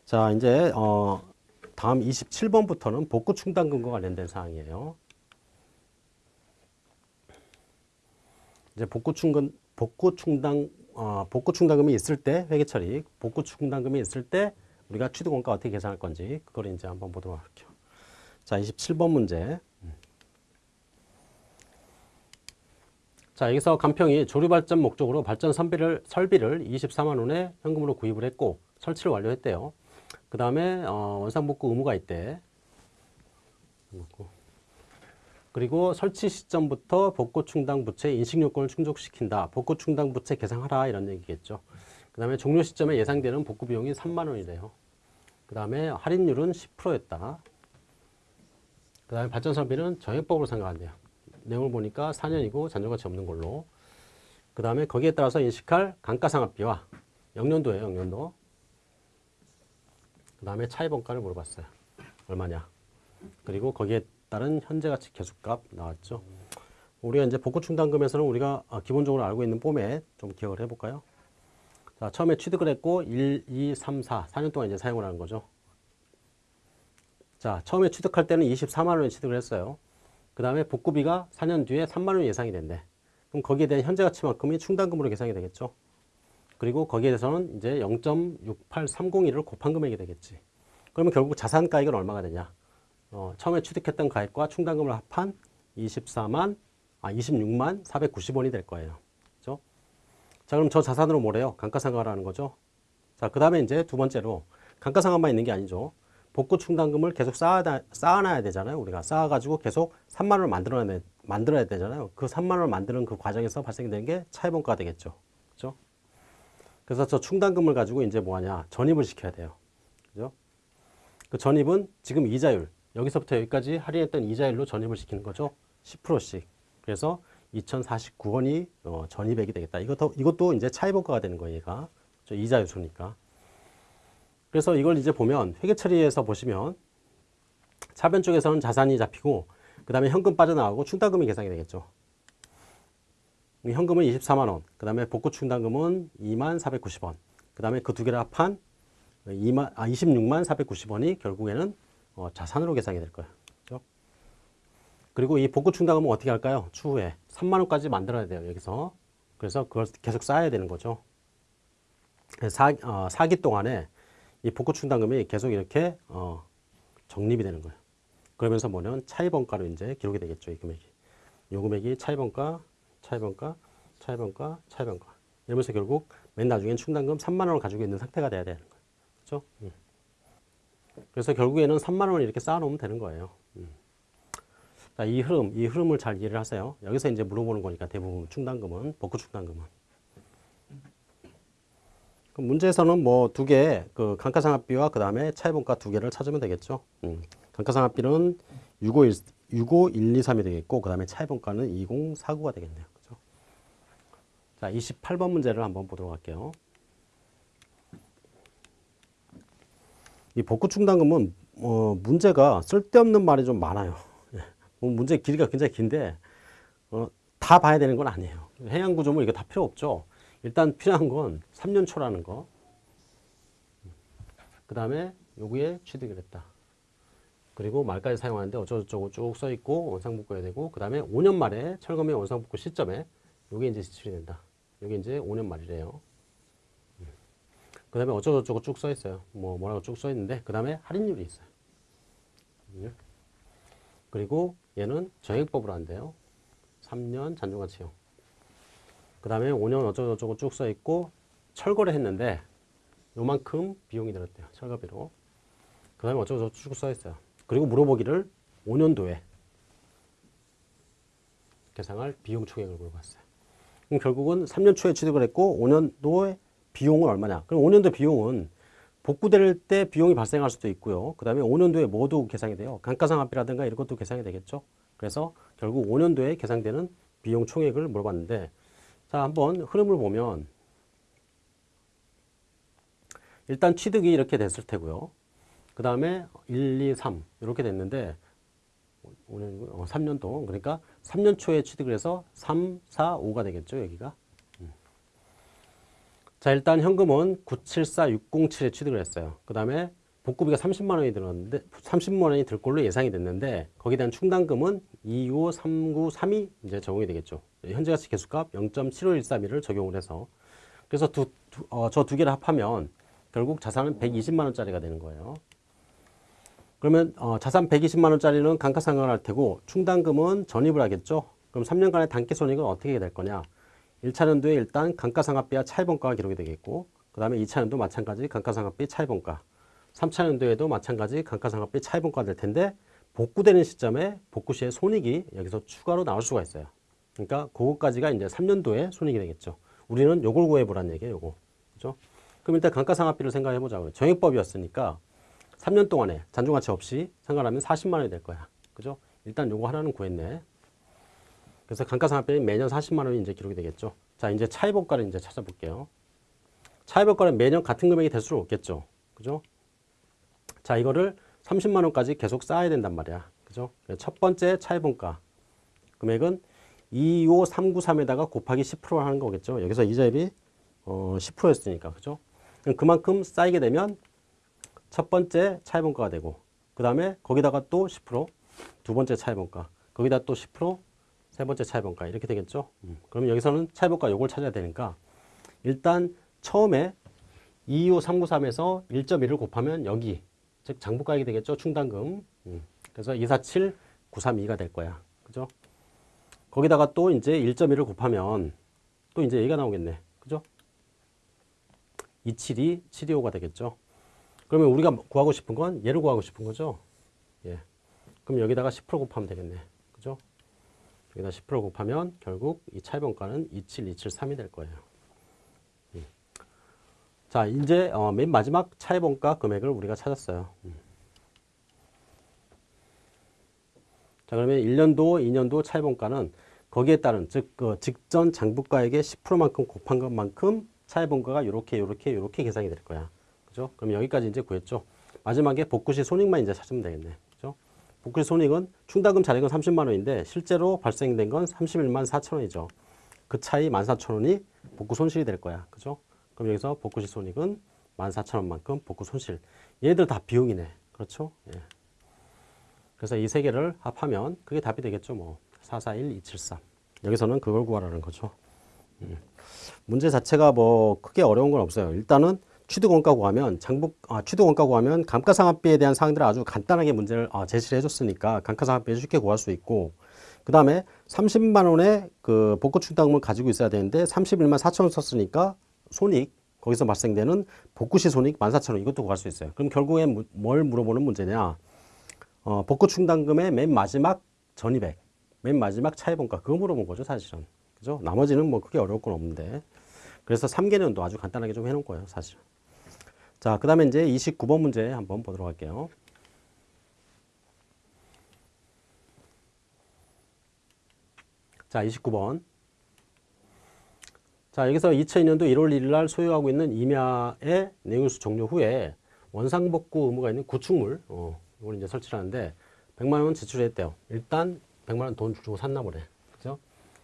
자, 이제, 어, 다음 27번부터는 복구 충당금과 관련된 사항이에요. 이제 복구 충근 복구 충당 어, 복구 충당금이 있을 때 회계 처리, 복구 충당금이 있을 때 우리가 취득 원가 어떻게 계산할 건지 그걸 이제 한번 보도록 할게요. 자, 27번 문제. 자, 여기서 간평이 조류 발전 목적으로 발전 선비를 설비를 24만 원에 현금으로 구입을 했고 설치를 완료했대요. 그 다음에 어, 원상 복구 의무가 있대. 그리고 설치 시점부터 복구 충당 부채 인식 요건을 충족시킨다. 복구 충당 부채 계상하라 이런 얘기겠죠. 그 다음에 종료 시점에 예상되는 복구 비용이 3만 원이래요. 그 다음에 할인율은 10%였다. 그 다음에 발전산비는 정액법으로 생각한대요. 내용을 보니까 4년이고 잔존가치 없는 걸로. 그 다음에 거기에 따라서 인식할 감가상각비와 영년도예요, 영년도. 그 다음에 차입원가를 물어봤어요. 얼마냐. 그리고 거기에 따른 현재 가치 계수값 나왔죠. 우리가 이제 복구 충당금에서는 우리가 아, 기본적으로 알고 있는 포맷 좀 기억을 해볼까요? 자, 처음에 취득을 했고 1, 2, 3, 4, 4년 동안 이제 사용을 하는 거죠. 자, 처음에 취득할 때는 24만 원에 취득을 했어요. 그 다음에 복구비가 4년 뒤에 3만 원 예상이 된대. 그럼 거기에 대한 현재 가치만큼이 충당금으로 계산이 되겠죠. 그리고 거기에 대해서는 이제 0.68301을 곱한 금액이 되겠지. 그러면 결국 자산 가액은 얼마가 되냐? 어, 처음에 취득했던 가액과 충당금을 합한 24만, 아, 26만 490원이 될 거예요. 그죠? 자, 그럼 저 자산으로 뭐래요? 감가상각하라는 거죠. 자, 그 다음에 이제 두 번째로 감가상각만 있는 게 아니죠. 복구 충당금을 계속 쌓아, 쌓아놔야 되잖아요. 우리가 쌓아가지고 계속 3만 원을 만들어야, 돼, 만들어야 되잖아요. 그 3만 원을 만드는 그 과정에서 발생되는 게 차입원가가 되겠죠. 그죠? 그래서 저 충당금을 가지고 이제 뭐 하냐? 전입을 시켜야 돼요. 그죠? 그 전입은 지금 이자율, 여기서부터 여기까지 할인했던 이자율로 전입을 시키는 거죠. 10%씩. 그래서 2049원이 어, 전입액이 되겠다. 이것도, 이것도 이제 차입원가가 되는 거예요, 얘가. 저 이자 요소니까. 그래서 이걸 이제 보면 회계 처리에서 보시면 차변 쪽에서는 자산이 잡히고 그 다음에 현금 빠져나가고 충당금이 계산이 되겠죠. 이 현금은 24만 원, 그 다음에 복구 충당금은 2만 490원, 그 다음에 그 두 개를 합한 2만, 아, 26만 490원이 결국에는 어, 자산으로 계산이 될 거예요. 그렇죠? 그리고 이 복구 충당금은 어떻게 할까요? 추후에 3만 원까지 만들어야 돼요. 여기서. 그래서 그걸 계속 쌓아야 되는 거죠. 사, 어, 사기 동안에 이 복구 충당금이 계속 이렇게 어, 적립이 되는 거예요. 그러면서 뭐냐면 차입원가로 이제 기록이 되겠죠. 이 금액이. 이 금액이 차입원가, 차입원가, 차입원가, 차입원가. 이러면서 결국 맨 나중엔 충당금 3만 원을 가지고 있는 상태가 돼야 되는 거예요. 그렇죠? 음. 그래서 결국에는 3만 원을 이렇게 쌓아놓으면 되는 거예요. 음. 자, 이 흐름, 이 흐름을 잘 이해를 하세요. 여기서 이제 물어보는 거니까 대부분 충당금은, 복구 충당금은. 그 문제에서는 뭐 두 개, 그 감가상각비와 그 다음에 차입원가 두 개를 찾으면 되겠죠. 음. 감가상각비는 651, 65123이 되겠고, 그 다음에 차입원가는 2049가 되겠네요. 그죠? 자, 28번 문제를 한번 보도록 할게요. 이 복구 충당금은 어, 문제가 쓸데없는 말이 좀 많아요. 예. 뭐 문제 길이가 굉장히 긴데 어, 다 봐야 되는 건 아니에요. 해양 구조물 이거 다 필요 없죠. 일단 필요한 건 3년 초라는 거. 그 다음에 여기에 취득을 했다. 그리고 말까지 사용하는데 어쩌고저쩌고 쭉 써 있고 원상복구해야 되고 그 다음에 5년 말에 철거및 원상복구 시점에 여기 이제 지출이 된다. 여기 이제 5년 말이래요. 그 다음에 어쩌고저쩌고 쭉 써 있어요. 뭐 뭐라고 쭉 써 있는데 그 다음에 할인율이 있어요. 그리고 얘는 정액법으로 한대요. 3년 잔존가치용. 그 다음에 5년 어쩌고저쩌고 쭉 써 있고 철거를 했는데 요만큼 비용이 들었대요. 철거비로. 그 다음에 어쩌고저쩌고 쭉 써 있어요. 그리고 물어보기를 5년도에 계상할 비용 총액을 물어봤어요. 그럼 결국은 3년 초에 취득을 했고 5년도에 비용은 얼마냐? 그럼 5년도 비용은 복구될 때 비용이 발생할 수도 있고요. 그 다음에 5년도에 모두 계상이 돼요. 감가상각비라든가 이런 것도 계상이 되겠죠. 그래서 결국 5년도에 계상되는 비용 총액을 물어봤는데 자 한번 흐름을 보면 일단 취득이 이렇게 됐을 테고요. 그 다음에 1, 2, 3 이렇게 됐는데 5년, 어, 3년 동안 그러니까 3년 초에 취득을 해서 3, 4, 5가 되겠죠 여기가 음. 자 일단 현금은 974607에 취득을 했어요 그 다음에 복구비가 30만 원이 들었는데 30만 원이 들 걸로 예상이 됐는데 거기에 대한 충당금은 25, 39, 3이 이제 적용이 되겠죠 현재 가치 계수값 0.7513을 적용을 해서 그래서 두, 두, 어, 저 두 개를 합하면 결국 자산은 120만 원짜리가 되는 거예요 그러면 어, 자산 120만 원짜리는 감가상각을 할 테고 충당금은 전입을 하겠죠. 그럼 3년간의 단기 손익은 어떻게 될 거냐. 1차년도에 일단 감가상각비와 차입원가가 기록이 되겠고 그 다음에 2차년도 마찬가지 감가상각비 차입원가 3차년도에도 마찬가지 감가상각비 차입원가가 될 텐데 복구되는 시점에 복구 시에 손익이 여기서 추가로 나올 수가 있어요. 그러니까 그거까지가 이제 3년도에 손익이 되겠죠. 우리는 요걸 구해보란 얘기예요. 요거. 그죠? 그럼 일단 감가상각비를 생각해 보자고요. 정액법이었으니까 3년 동안에 잔존가치 없이 상관하면 40만 원이 될 거야. 그죠? 일단 요거 하나는 구했네. 그래서 감가상각비는 매년 40만 원이 이제 기록이 되겠죠. 자, 이제 차입원가를 이제 찾아볼게요. 차입원가는 매년 같은 금액이 될 수는 없겠죠. 그죠? 자, 이거를 30만 원까지 계속 쌓아야 된단 말이야. 그죠? 첫 번째 차입원가 금액은 25393에다가 곱하기 10%를 하는 거겠죠. 여기서 이자율이 어, 10%였으니까. 그죠? 그만큼 쌓이게 되면 첫 번째 차입원가가 되고 그 다음에 거기다가 또 10%두 번째 차입원가 거기다 또 10% 세 번째 차입원가 이렇게 되겠죠. 음. 그럼 여기서는 차입원가 요걸 찾아야 되니까 일단 처음에 25393에서 1.1을 곱하면 여기 즉 장부가액이 되겠죠. 충당금. 음. 그래서 247 932가 될 거야. 그죠? 거기다가 또 이제 1.1을 곱하면 또 이제 얘가 나오겠네. 그죠? 272 725가 되겠죠. 그러면 우리가 구하고 싶은 건 얘를 구하고 싶은 거죠. 예. 그럼 여기다가 10% 곱하면 되겠네. 여기다 10% 곱하면 결국 이 차입원가는 27273이 될 거예요. 음. 자, 이제 어, 맨 마지막 차입원가 금액을 우리가 찾았어요. 음. 자, 그러면 1년도, 2년도 차입원가는 거기에 따른 즉 그 직전 장부가액의 10%만큼 곱한 것만큼 차입원가가 이렇게 이렇게 이렇게 계산이 될 거야. 그죠? 그럼 여기까지 이제 구했죠. 마지막에 복구시 손익만 이제 찾으면 되겠네. 복구시 손익은 충당금 잔액은 30만 원인데 실제로 발생된 건 31만 4천 원이죠. 그 차이 14,000원이 복구 손실이 될 거야. 그죠? 그럼 여기서 복구시 손익은 14,000원만큼 복구 손실. 얘들 다 비용이네. 그렇죠? 예. 그래서 이 세 개를 합하면 그게 답이 되겠죠. 뭐 441, 273. 여기서는 그걸 구하라는 거죠. 음. 문제 자체가 뭐 크게 어려운 건 없어요. 일단은 취득원가 구하면 장부 아, 취득원가 구하면 감가상각비에 대한 사항들을 아주 간단하게 문제를 아, 제시를 해줬으니까 감가상각비 쉽게 구할 수 있고 그 다음에 30만 원의 그 복구 충당금을 가지고 있어야 되는데 31만 4천 원 썼으니까 손익 거기서 발생되는 복구시 손익 14,000원 이것도 구할 수 있어요. 그럼 결국에 뭘 물어보는 문제냐? 어, 복구 충당금의 맨 마지막 전입액, 맨 마지막 차입원가 그거 물어본 거죠 사실은. 그죠? 나머지는 뭐 크게 어려울 건 없는데. 그래서 3개년도 아주 간단하게 좀 해놓은 거예요 사실은. 자, 그 다음에 이제 29번 문제 한번 보도록 할게요. 자, 29번. 자, 여기서 2002년도 1월 1일 날 소유하고 있는 임야의 내용수 종료 후에 원상복구 의무가 있는 구축물, 어, 이걸 이제 설치를 하는데 100만 원 지출했대요. 일단 100만 원 돈 주고 샀나 보네.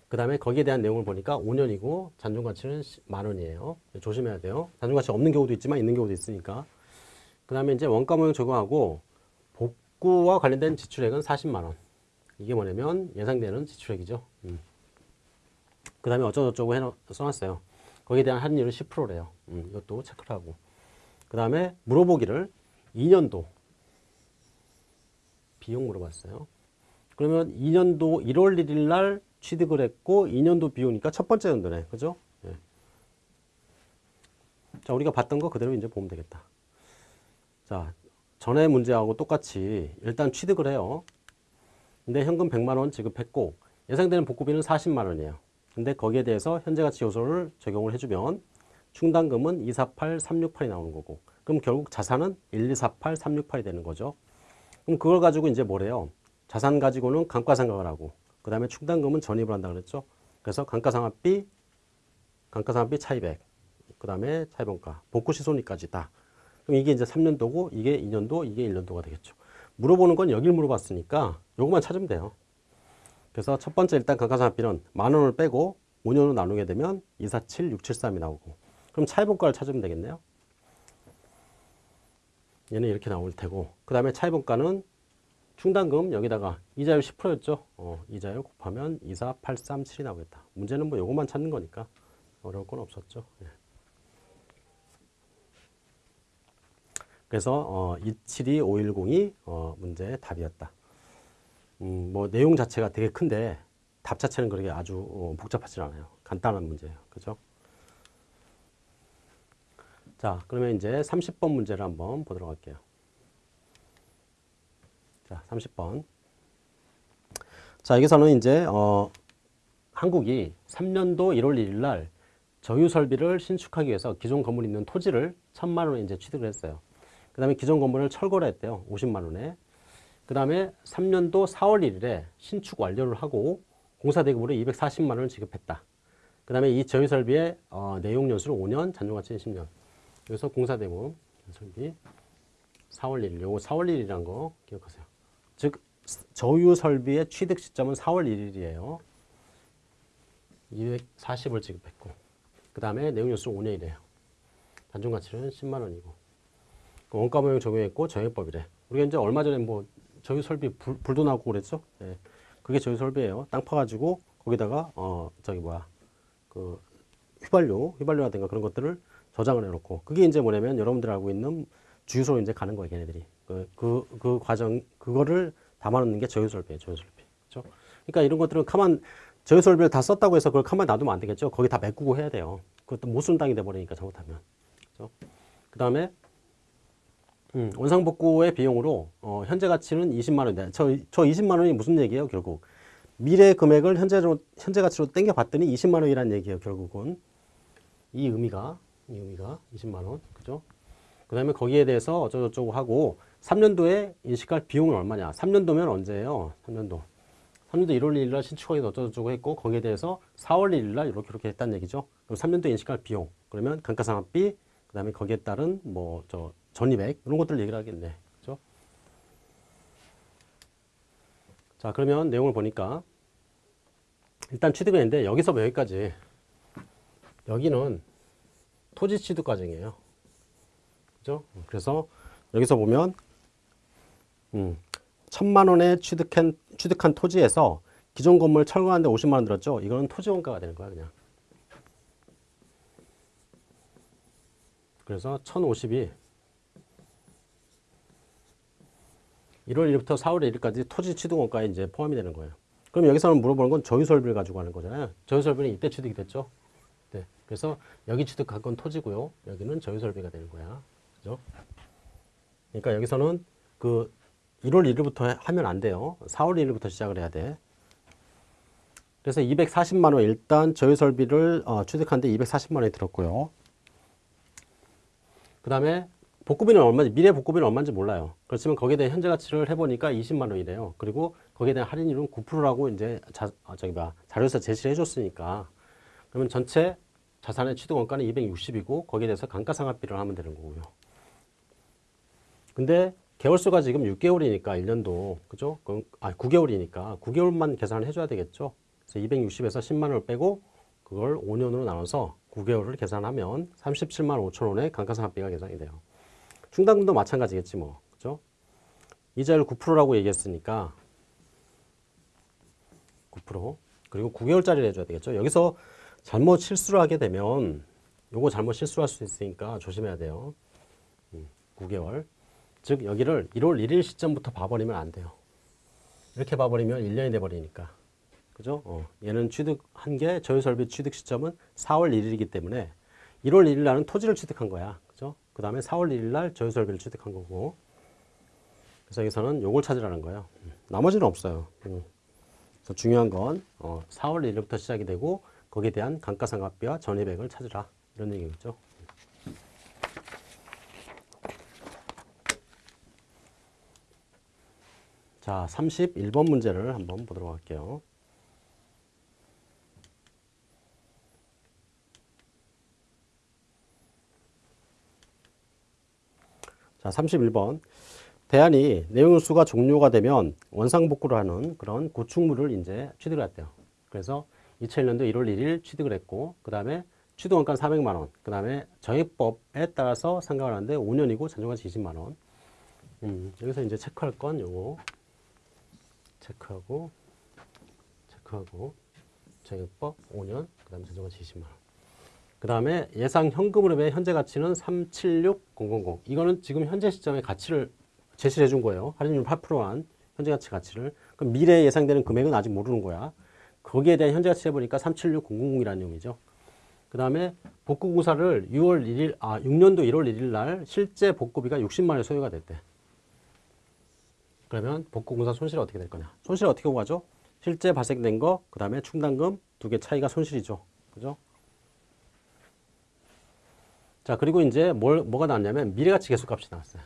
그 다음에 거기에 대한 내용을 보니까 5년이고 잔존가치는 만 원이에요. 조심해야 돼요. 잔존가치 없는 경우도 있지만 있는 경우도 있으니까. 그 다음에 이제 원가 모형 적용하고 복구와 관련된 지출액은 40만 원. 이게 뭐냐면 예상되는 지출액이죠. 음. 그 다음에 어쩌고저쩌고 해 써놨어요. 거기에 대한 할인율은 10%래요. 음, 이것도 체크를 하고. 그 다음에 물어보기를 2년도 비용 물어봤어요. 그러면 2년도 1월 1일 날 취득을 했고 2년도 비용이니까 첫 번째 연도네. 그죠? 예. 자, 우리가 봤던 거 그대로 이제 보면 되겠다. 자, 전에 문제하고 똑같이 일단 취득을 해요. 근데 현금 100만 원 지급했고 예상되는 복구비는 40만 원이에요. 근데 거기에 대해서 현재가치 요소를 적용을 해주면 충당금은 248, 368이 나오는 거고 그럼 결국 자산은 1248, 368이 되는 거죠. 그럼 그걸 가지고 이제 뭐래요? 자산 가지고는 감가상각을 하고 그 다음에 충당금은 전입을 한다 그랬죠. 그래서 감가상각비, 감가상각비 차입액, 그 다음에 차입원가, 복구시손익까지 다. 그럼 이게 이제 3년도고 이게 2년도, 이게 1년도가 되겠죠. 물어보는 건 여길 물어봤으니까 요것만 찾으면 돼요. 그래서 첫 번째 일단 감가상각비는 만 원을 빼고 5년으로 나누게 되면 247, 673이 나오고 그럼 차입원가를 찾으면 되겠네요. 얘는 이렇게 나올 테고 그 다음에 차입원가는 충당금 여기다가 이자율 10%였죠. 어, 이자율 곱하면 24837이 나오겠다. 문제는 뭐 요것만 찾는 거니까 어려울 건 없었죠. 예. 그래서 어, 272510이 어, 문제의 답이었다. 음, 뭐 내용 자체가 되게 큰데 답 자체는 그렇게 아주 어, 복잡하지 않아요. 간단한 문제예요. 그죠? 자, 그러면 이제 30번 문제를 한번 보도록 할게요. 자, 30번. 자, 여기서는 이제 어, 한국이 3년도 1월 1일 날 저유 설비를 신축하기 위해서 기존 건물이 있는 토지를 천만 원에 이제 취득을 했어요. 그 다음에 기존 건물을 철거를 했대요. 50만 원에. 그 다음에 3년도 4월 1일에 신축 완료를 하고 공사 대금으로 240만 원을 지급했다. 그 다음에 이 저희 설비의 어, 내용 연수를 5년, 잔존 가치는 10년. 여기서 공사 대금 설비 4월 1일. 요거 4월 1일이란 거 기억하세요. 즉 저유 설비의 취득 시점은 4월 1일이에요. 240을 지급했고 그 다음에 내용 연수 5년이래요. 단종 가치는 10만 원이고 그 원가 모형 적용했고 정액법이래. 우리가 이제 얼마 전에 뭐 저유 설비 불, 불도 나고 그랬죠. 예. 그게 저유 설비예요. 땅 파가지고 거기다가 어 저기 뭐야 그 휘발유 휘발유라든가 그런 것들을 저장을 해놓고 그게 이제 뭐냐면 여러분들 알고 있는 주유소로 이제 가는 거예요. 걔네들이 그 그 그 과정 그거를 담아놓는 게 저유 설비예요. 저유 설비. 그렇죠? 그러니까 이런 것들은 가만 저유 설비를 다 썼다고 해서 그걸 가만 놔두면 안 되겠죠. 거기 다 메꾸고 해야 돼요. 그것도 땅이 돼버리니까 잘못하면. 그렇죠? 그 다음에 음, 원상복구의 비용으로 어, 현재 가치는 20만 원인데 저, 저 20만 원이 무슨 얘기예요 결국 미래 금액을 현재로 현재 가치로 땡겨 봤더니 20만 원이라는 얘기예요 결국은 이 의미가 이 의미가 20만 원 그죠 그 다음에 거기에 대해서 어쩌고저쩌고 하고 3년도에 인식할 비용은 얼마냐 3년도면 언제예요 3년도 3년도 1월 1일 날 신축하기 어쩌고저쩌고 했고 거기에 대해서 4월 1일 날 이렇게 이렇게 했다는 얘기죠 그럼 3년도 인식할 비용 그러면 감가상각비 그 다음에 거기에 따른 뭐 저 전입액 이런 것들 얘기를 하겠네. 그죠? 자, 그러면 내용을 보니까 일단 취득은 있는데 여기서 뭐 여기까지 여기는 토지 취득 과정이에요. 그죠? 그래서 여기서 보면 음, 천만 원에 취득한 취득한 토지에서 기존 건물 철거하는데 50만 원 들었죠? 이거는 토지 원가가 되는 거야, 그냥. 그래서 1050이 1월 1일부터 4월 1일까지 토지 취득 원가에 이제 포함이 되는 거예요. 그럼 여기서는 물어보는 건 저유설비를 가지고 하는 거잖아요. 저유설비는 이때 취득이 됐죠. 네. 그래서 여기 취득한 건 토지고요. 여기는 저유설비가 되는 거야. 그죠? 그러니까 여기서는 그 1월 1일부터 하면 안 돼요. 4월 1일부터 시작을 해야 돼. 그래서 240만 원 일단 저유 설비를 어, 취득하는데 240만 원이 들었고요. 그 다음에 복구비는 얼마인지 미래 복구비는 얼마인지 몰라요. 그렇지만 거기에 대한 현재 가치를 해보니까 20만 원이래요. 그리고 거기에 대한 할인율은 9%라고 이제 자, 아, 저기 봐 자료에서 제시를 해줬으니까 그러면 전체 자산의 취득 원가는 260이고 거기에 대해서 감가상각비를 하면 되는 거고요. 근데 개월수가 지금 6개월이니까 1년도 그죠? 아 9개월이니까 9개월만 계산을 해줘야 되겠죠. 그래서 260에서 10만 원을 빼고 그걸 5년으로 나눠서 9개월을 계산하면 37만 5천 원의 감가상각비가 계산이 돼요. 충당금도 마찬가지겠지 뭐. 그죠? 이자율 9%라고 얘기했으니까 9% 그리고 9개월짜리를 해줘야 되겠죠. 여기서 잘못 실수를 하게 되면 요거 잘못 실수할 수 있으니까 조심해야 돼요. 9개월. 음, 즉 여기를 1월 1일 시점부터 봐버리면 안 돼요. 이렇게 봐버리면 1년이 돼버리니까. 그죠? 어, 얘는 취득한 게 저유설비 취득 시점은 4월 1일이기 때문에 1월 1일 날은 토지를 취득한 거야. 그죠? 그 다음에 4월 1일 날 저유설비를 취득한 거고. 그래서 여기서는 요걸 찾으라는 거예요. 음, 나머지는 없어요. 음. 그래서 중요한 건 어, 4월 1일부터 시작이 되고 거기에 대한 감가상각비와 전입액을 찾으라. 이런 얘기겠죠. 자, 31번 문제를 한번 보도록 할게요. 자, 31번. 대안이 내용수가 종료가 되면 원상복구를 하는 그런 구축물을 이제 취득을 했대요. 그래서 2001년도 1월 1일 취득을 했고, 그 다음에 취득원가 400만원, 그 다음에 정액법에 따라서 상각을 하는데 5년이고 잔존가치 20만원. 음, 여기서 이제 체크할 건 요거. 체크하고, 체크하고, 정액법 5년, 그 다음에 잔존가치 20만원. 그 다음에 예상 현금 흐름의 현재 가치는 376000. 이거는 지금 현재 시점의 가치를 제시를 해준 거예요. 할인율 8%한 현재 가치 가치를. 그럼 미래에 예상되는 금액은 아직 모르는 거야. 거기에 대한 현재 가치 해보니까 376000이라는 내용이죠. 그 다음에 복구 공사를 6월 1일, 아, 6년도 1월 1일 날 실제 복구비가 60만 원 소요가 됐대. 그러면 복구 공사 손실이 어떻게 될 거냐? 손실 어떻게 구하죠? 실제 발생된 거, 그 다음에 충당금 두 개 차이가 손실이죠. 그죠? 자, 그리고 이제 뭘, 뭐가 나왔냐면 미래가치 계속값이 나왔어요.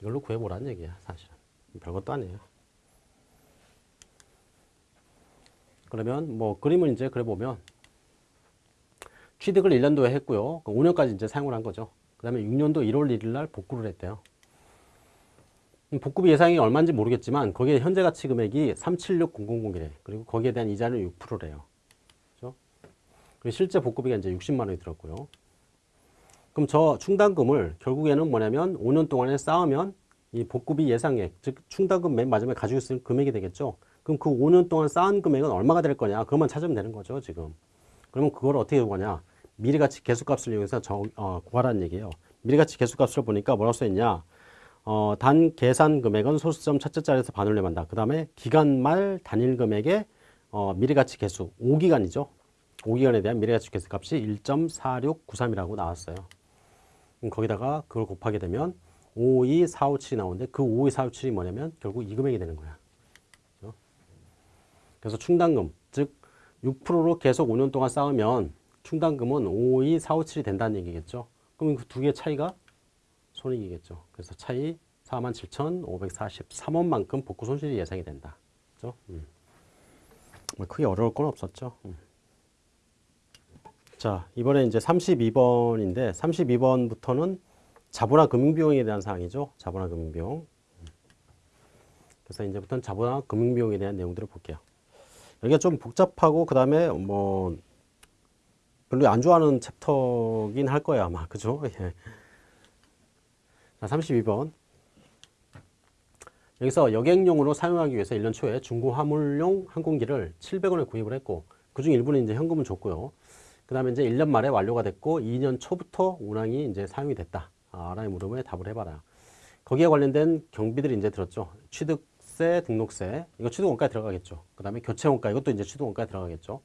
이걸로 구해보라는 얘기야, 사실은. 별것도 아니에요. 그러면 뭐 그림을 이제 그려보면 취득을 1년도에 했고요. 5년까지 이제 사용을 한 거죠. 그 다음에 6년도 1월 1일 날 복구를 했대요. 음, 복구비 예상이 얼마인지 모르겠지만 거기에 현재 가치 금액이 376000이래. 그리고 거기에 대한 이자는 6%래요. 그죠? 그리고 실제 복구비가 이제 60만 원이 들었고요. 그럼 저 충당금을 결국에는 뭐냐면 5년 동안에 쌓으면 이 복구비 예상액, 즉 충당금 맨 마지막에 가지고 있을 금액이 되겠죠. 그럼 그 5년 동안 쌓은 금액은 얼마가 될 거냐? 그것만 찾으면 되는 거죠, 지금. 그러면 그걸 어떻게 구하냐? 미래가치 계수값을 이용해서 정, 어, 구하라는 얘기예요. 미래가치 계수값을 보니까 뭐라고 써있냐? 어, 단 계산 금액은 소수점 첫째 자리에서 반을 내만다. 그 다음에 기간 말 단일 금액의 어, 미래가치 계수 5기간이죠. 5기간에 대한 미래가치 계수값이 1.4693이라고 나왔어요. 거기다가 그걸 곱하게 되면 52457이 나오는데 그 52457이 뭐냐면 결국 이 금액이 되는 거야. 그죠? 그래서 충당금, 즉 6%로 계속 5년 동안 쌓으면 충당금은 52457이 된다는 얘기겠죠. 그럼 그 두개 차이가 손익이겠죠. 그래서 차이 47,543원만큼 복구 손실이 예상이 된다. 그죠? 음. 뭐 크게 어려울 건 없었죠. 음. 자, 이번에 이제 32번인데 32번부터는 자본화 금융비용에 대한 사항이죠. 자본화 금융비용. 그래서 이제부터는 자본화 금융비용에 대한 내용들을 볼게요. 여기가 좀 복잡하고 그 다음에 뭐 별로 안 좋아하는 챕터긴 할 거야 아마 그죠? 예. 자, 32번. 여기서 여객용으로 사용하기 위해서 1년 초에 중고 화물용 항공기를 700원에 구입을 했고 그중 일부는 이제 현금을 줬고요. 그 다음에 이제 1년 말에 완료가 됐고 2년 초부터 운항이 이제 사용이 됐다. 아, 라는 물음에 답을 해봐라. 거기에 관련된 경비들이 이제 들었죠. 취득세, 등록세, 이거 취득원가에 들어가겠죠. 그 다음에 교체원가, 이것도 이제 취득원가에 들어가겠죠.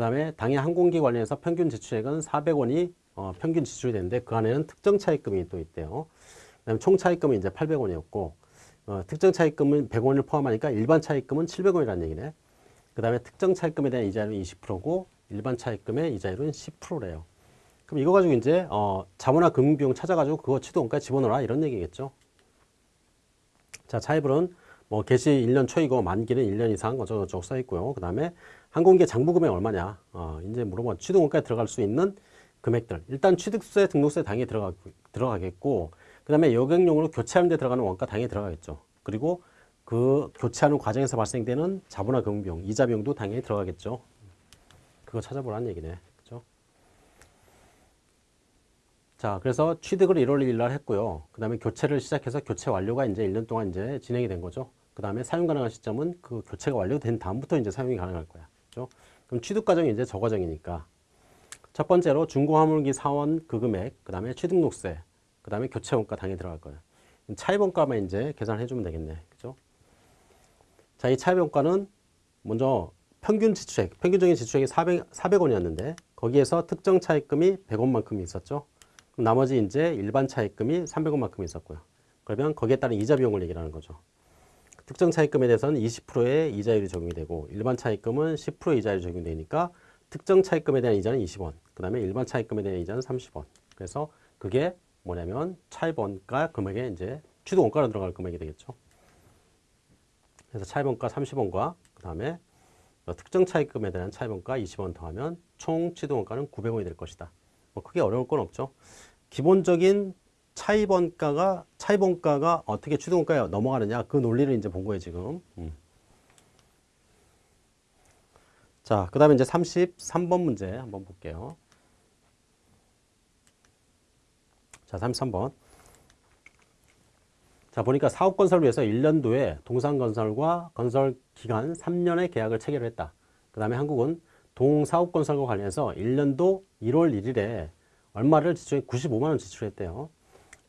그 다음에 당해 항공기 관련해서 평균 지출액은 400원이 어, 평균 지출이 되는데 그 안에는 특정 차입금이 또 있대요. 그 다음에 총 차입금은 이제 800원이었고 어, 특정 차입금은 100원을 포함하니까 일반 차입금은 700원이라는 얘기네. 그 다음에 특정 차입금에 대한 이자율은 20%고 일반 차입금의 이자율은 10%래요. 그럼 이거 가지고 이제 어, 자본화 금융비용 찾아가지고 그거 취득원가에 집어넣어라 이런 얘기겠죠. 자 차입은 뭐 개시 1년 초이고 만기는 1년 이상 어쩌고저쩌고 써 있고요. 그 다음에 항공기 장부 금액 얼마냐. 어, 이제 물어보 취득원가에 들어갈 수 있는 금액들. 일단 취득세, 등록세 당연히 들어가, 들어가겠고 그 다음에 여객용으로 교체하는 데 들어가는 원가 당연히 들어가겠죠. 그리고 그 교체하는 과정에서 발생되는 자본화 금융비용, 이자 비용도 당연히 들어가겠죠. 그거 찾아보라는 얘기네. 그죠? 자, 그래서 취득을 1월 1일 날 했고요. 그 다음에 교체를 시작해서 교체 완료가 이제 1년 동안 이제 진행이 된 거죠. 그 다음에 사용 가능한 시점은 그 교체가 완료된 다음부터 이제 사용이 가능할 거야. 그죠? 그럼 취득 과정이 이제 저 과정이니까. 첫 번째로 중고 화물기 사원 그 금액, 그 다음에 취득록세, 그 다음에 교체 원가 당연히 들어갈 거예요. 차입 원가만 이제 계산해 주면 되겠네. 그죠? 자, 이 차입 원가는 먼저 평균 지출액, 평균적인 지출액이 400, 400원이었는데 거기에서 특정 차입금이 100원만큼 있었죠. 그럼 나머지 이제 일반 차입금이 300원만큼 있었고요. 그러면 거기에 따른 이자 비용을 얘기하는 거죠. 특정 차입금에 대해서는 20%의 이자율이 적용이 되고 일반 차입금은 10%의 이자율이 적용되니까 특정 차입금에 대한 이자는 20원, 그 다음에 일반 차입금에 대한 이자는 30원. 그래서 그게 뭐냐면 차입원가 금액에 이제 취득원가로 들어갈 금액이 되겠죠. 그래서 차입원가 30원과 그 다음에 특정 차입금에 대한 차입원가 20원 더하면 총 취득원가는 900원이 될 것이다. 뭐 크게 어려울 건 없죠. 기본적인 차입원가가 차입원가가 어떻게 취득원가에 넘어가느냐 그 논리를 이제 본 거예요 지금. 음. 자, 그 다음에 이제 33번 문제 한번 볼게요. 자, 33번. 자, 보니까 사업 건설을 위해서 1년도에 동산건설과 건설 기간 3년의 계약을 체결했다. 그 다음에 한국은 동사업 건설과 관련해서 1년도 1월 1일에 얼마를 지출해 95만 원 지출했대요.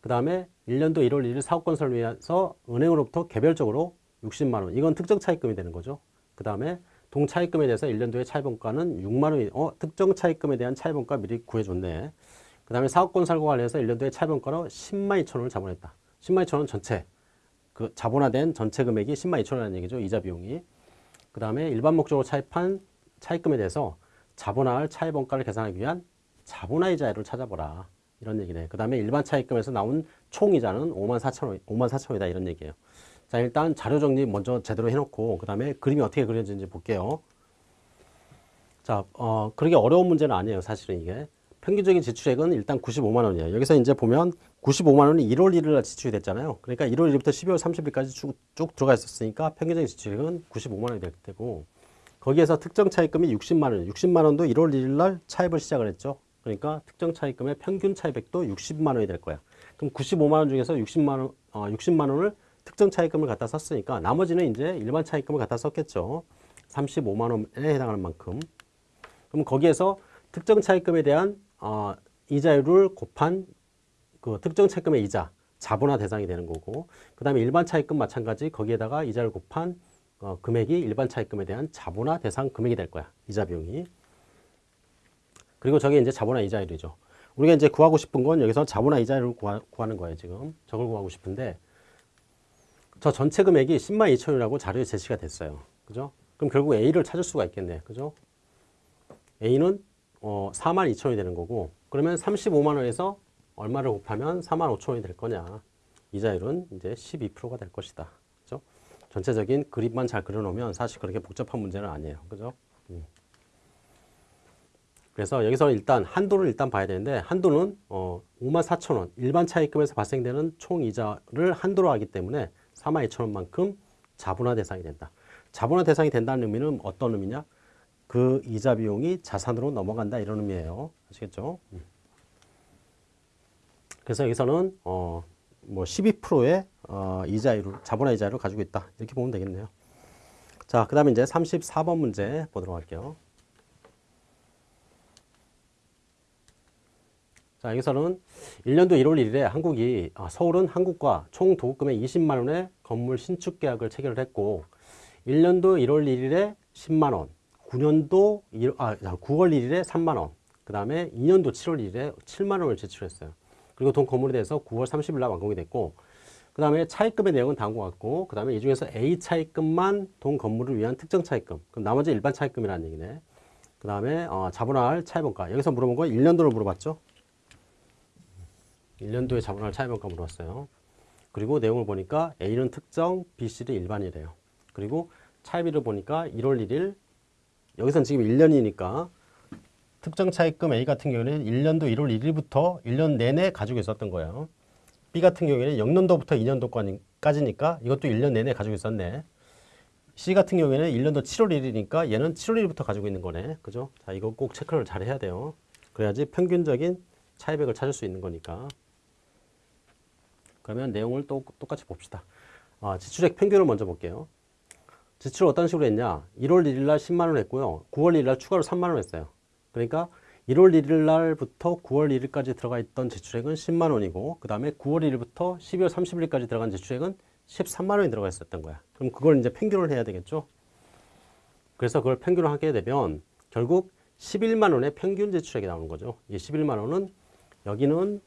그 다음에 1년도 1월 1일 사업 건설을 위해서 은행으로부터 개별적으로 60만 원. 이건 특정 차입금이 되는 거죠. 그 다음에 동차입금에 대해서 1년도의 차입원가는 6만 원이 어 특정 차입금에 대한 차입원가 미리 구해줬네. 그 다음에 사업건설과 관련해서 1년도에 차입원가로 10만 2천 원을 자본했다. 10만 2천 원 전체 그 자본화된 전체 금액이 10만 2천 원이라는 얘기죠. 이자 비용이. 그 다음에 일반 목적으로 차입한 차입금에 대해서 자본화할 차입원가를 계산하기 위한 자본화 이자율을 찾아보라. 이런 얘기네. 그 다음에 일반 차입금에서 나온 총 이자는 5만 4천 원, 5만 4천 원이다 이런 얘기예요. 자 일단 자료 정리 먼저 제대로 해놓고 그 다음에 그림이 어떻게 그려지는지 볼게요. 자, 어, 그렇게 어려운 문제는 아니에요. 사실은 이게. 평균적인 지출액은 일단 95만 원이에요. 여기서 이제 보면 95만 원이 1월 1일 날 지출이 됐잖아요. 그러니까 1월 1일부터 12월 30일까지 쭉, 쭉 들어가 있었으니까 평균적인 지출액은 95만 원이 될 테고 거기에서 특정 차입금이 60만 원, 60만 원도 1월 1일 날 차입을 시작을 했죠. 그러니까 특정 차입금의 평균 차입액도 60만 원이 될 거야. 그럼 95만 원 중에서 60만 원, 어, 60만 원을 특정 차입금을 갖다 썼으니까 나머지는 이제 일반 차입금을 갖다 썼겠죠. 35만 원에 해당하는 만큼. 그럼 거기에서 특정 차입금에 대한 어, 이자율을 곱한 그 특정 차입금의 이자, 자본화 대상이 되는 거고 그 다음에 일반 차입금 마찬가지 거기에다가 이자를 곱한 어, 금액이 일반 차입금에 대한 자본화 대상 금액이 될 거야. 이자 비용이. 그리고 저게 이제 자본화 이자율이죠. 우리가 이제 구하고 싶은 건 여기서 자본화 이자율을 구하, 는 거예요. 지금 저걸 구하고 싶은데 저 전체 금액이 10만 2천 원이라고 자료에 제시가 됐어요. 그죠? 그럼 결국 A를 찾을 수가 있겠네. 그죠? A는 어, 4만 2천 원이 되는 거고 그러면 35만 원에서 얼마를 곱하면 4만 5천 원이 될 거냐. 이자율은 이제 12%가 될 것이다. 그죠? 전체적인 그림만 잘 그려놓으면 사실 그렇게 복잡한 문제는 아니에요. 그죠? 음. 그래서 여기서 일단 한도를 일단 봐야 되는데 한도는 어 5만 4천 원 일반 차입금에서 발생되는 총 이자를 한도로 하기 때문에 4만 2천 원만큼 자본화 대상이 된다. 자본화 대상이 된다는 의미는 어떤 의미냐? 그 이자 비용이 자산으로 넘어간다 이런 의미예요. 아시겠죠? 음. 그래서 여기서는 어, 뭐 12%의 어, 이자율, 자본화 이자율을 가지고 있다. 이렇게 보면 되겠네요. 자, 그 다음에 이제 34번 문제 보도록 할게요. 자, 여기서는 1년도 1월 1일에 한국이, 아, 서울은 한국과 총 도급금의 20만 원의 건물 신축 계약을 체결을 했고, 1년도 1월 1일에 10만 원, 9년도 1, 아, 9월 1일에 3만 원, 그 다음에 2년도 7월 1일에 7만 원을 제출했어요. 그리고 돈 건물에 대해서 9월 30일 날 완공이 됐고 그 다음에 차입금의 내용은 다음과 같고 그 다음에 이 중에서 A 차입금만 돈 건물을 위한 특정 차입금 그럼 나머지 일반 차입금이라는 얘기네. 그 다음에 어, 자본할 차입원가 여기서 물어본 건 1년도를 물어봤죠. 1년도에 자본할 차입원가 물어봤어요. 그리고 내용을 보니까 A는 특정, B, C는 일반이래요. 그리고 차입일을 보니까 1월 1일 여기선 지금 1년이니까 특정 차입금 A 같은 경우에는 1년도 1월 1일부터 1년 내내 가지고 있었던 거예요. B 같은 경우에는 0년도부터 2년도까지니까 이것도 1년 내내 가지고 있었네. C 같은 경우에는 1년도 7월 1일이니까 얘는 7월 1일부터 가지고 있는 거네. 그죠? 자, 이거 꼭 체크를 잘 해야 돼요. 그래야지 평균적인 차입액을 찾을 수 있는 거니까. 그러면 내용을 또 똑같이 봅시다. 아, 지출액 평균을 먼저 볼게요. 지출을 어떤 식으로 했냐? 1월 1일 날 10만 원 했고요. 9월 1일 날 추가로 3만 원 했어요. 그러니까 1월 1일 날부터 9월 1일까지 들어가 있던 지출액은 10만 원이고 그 다음에 9월 1일부터 12월 30일까지 들어간 지출액은 13만 원이 들어가 있었던 거야. 그럼 그걸 이제 평균을 해야 되겠죠. 그래서 그걸 평균을 하게 되면 결국 11만 원의 평균 지출액이 나오는 거죠. 이 11만 원은 여기는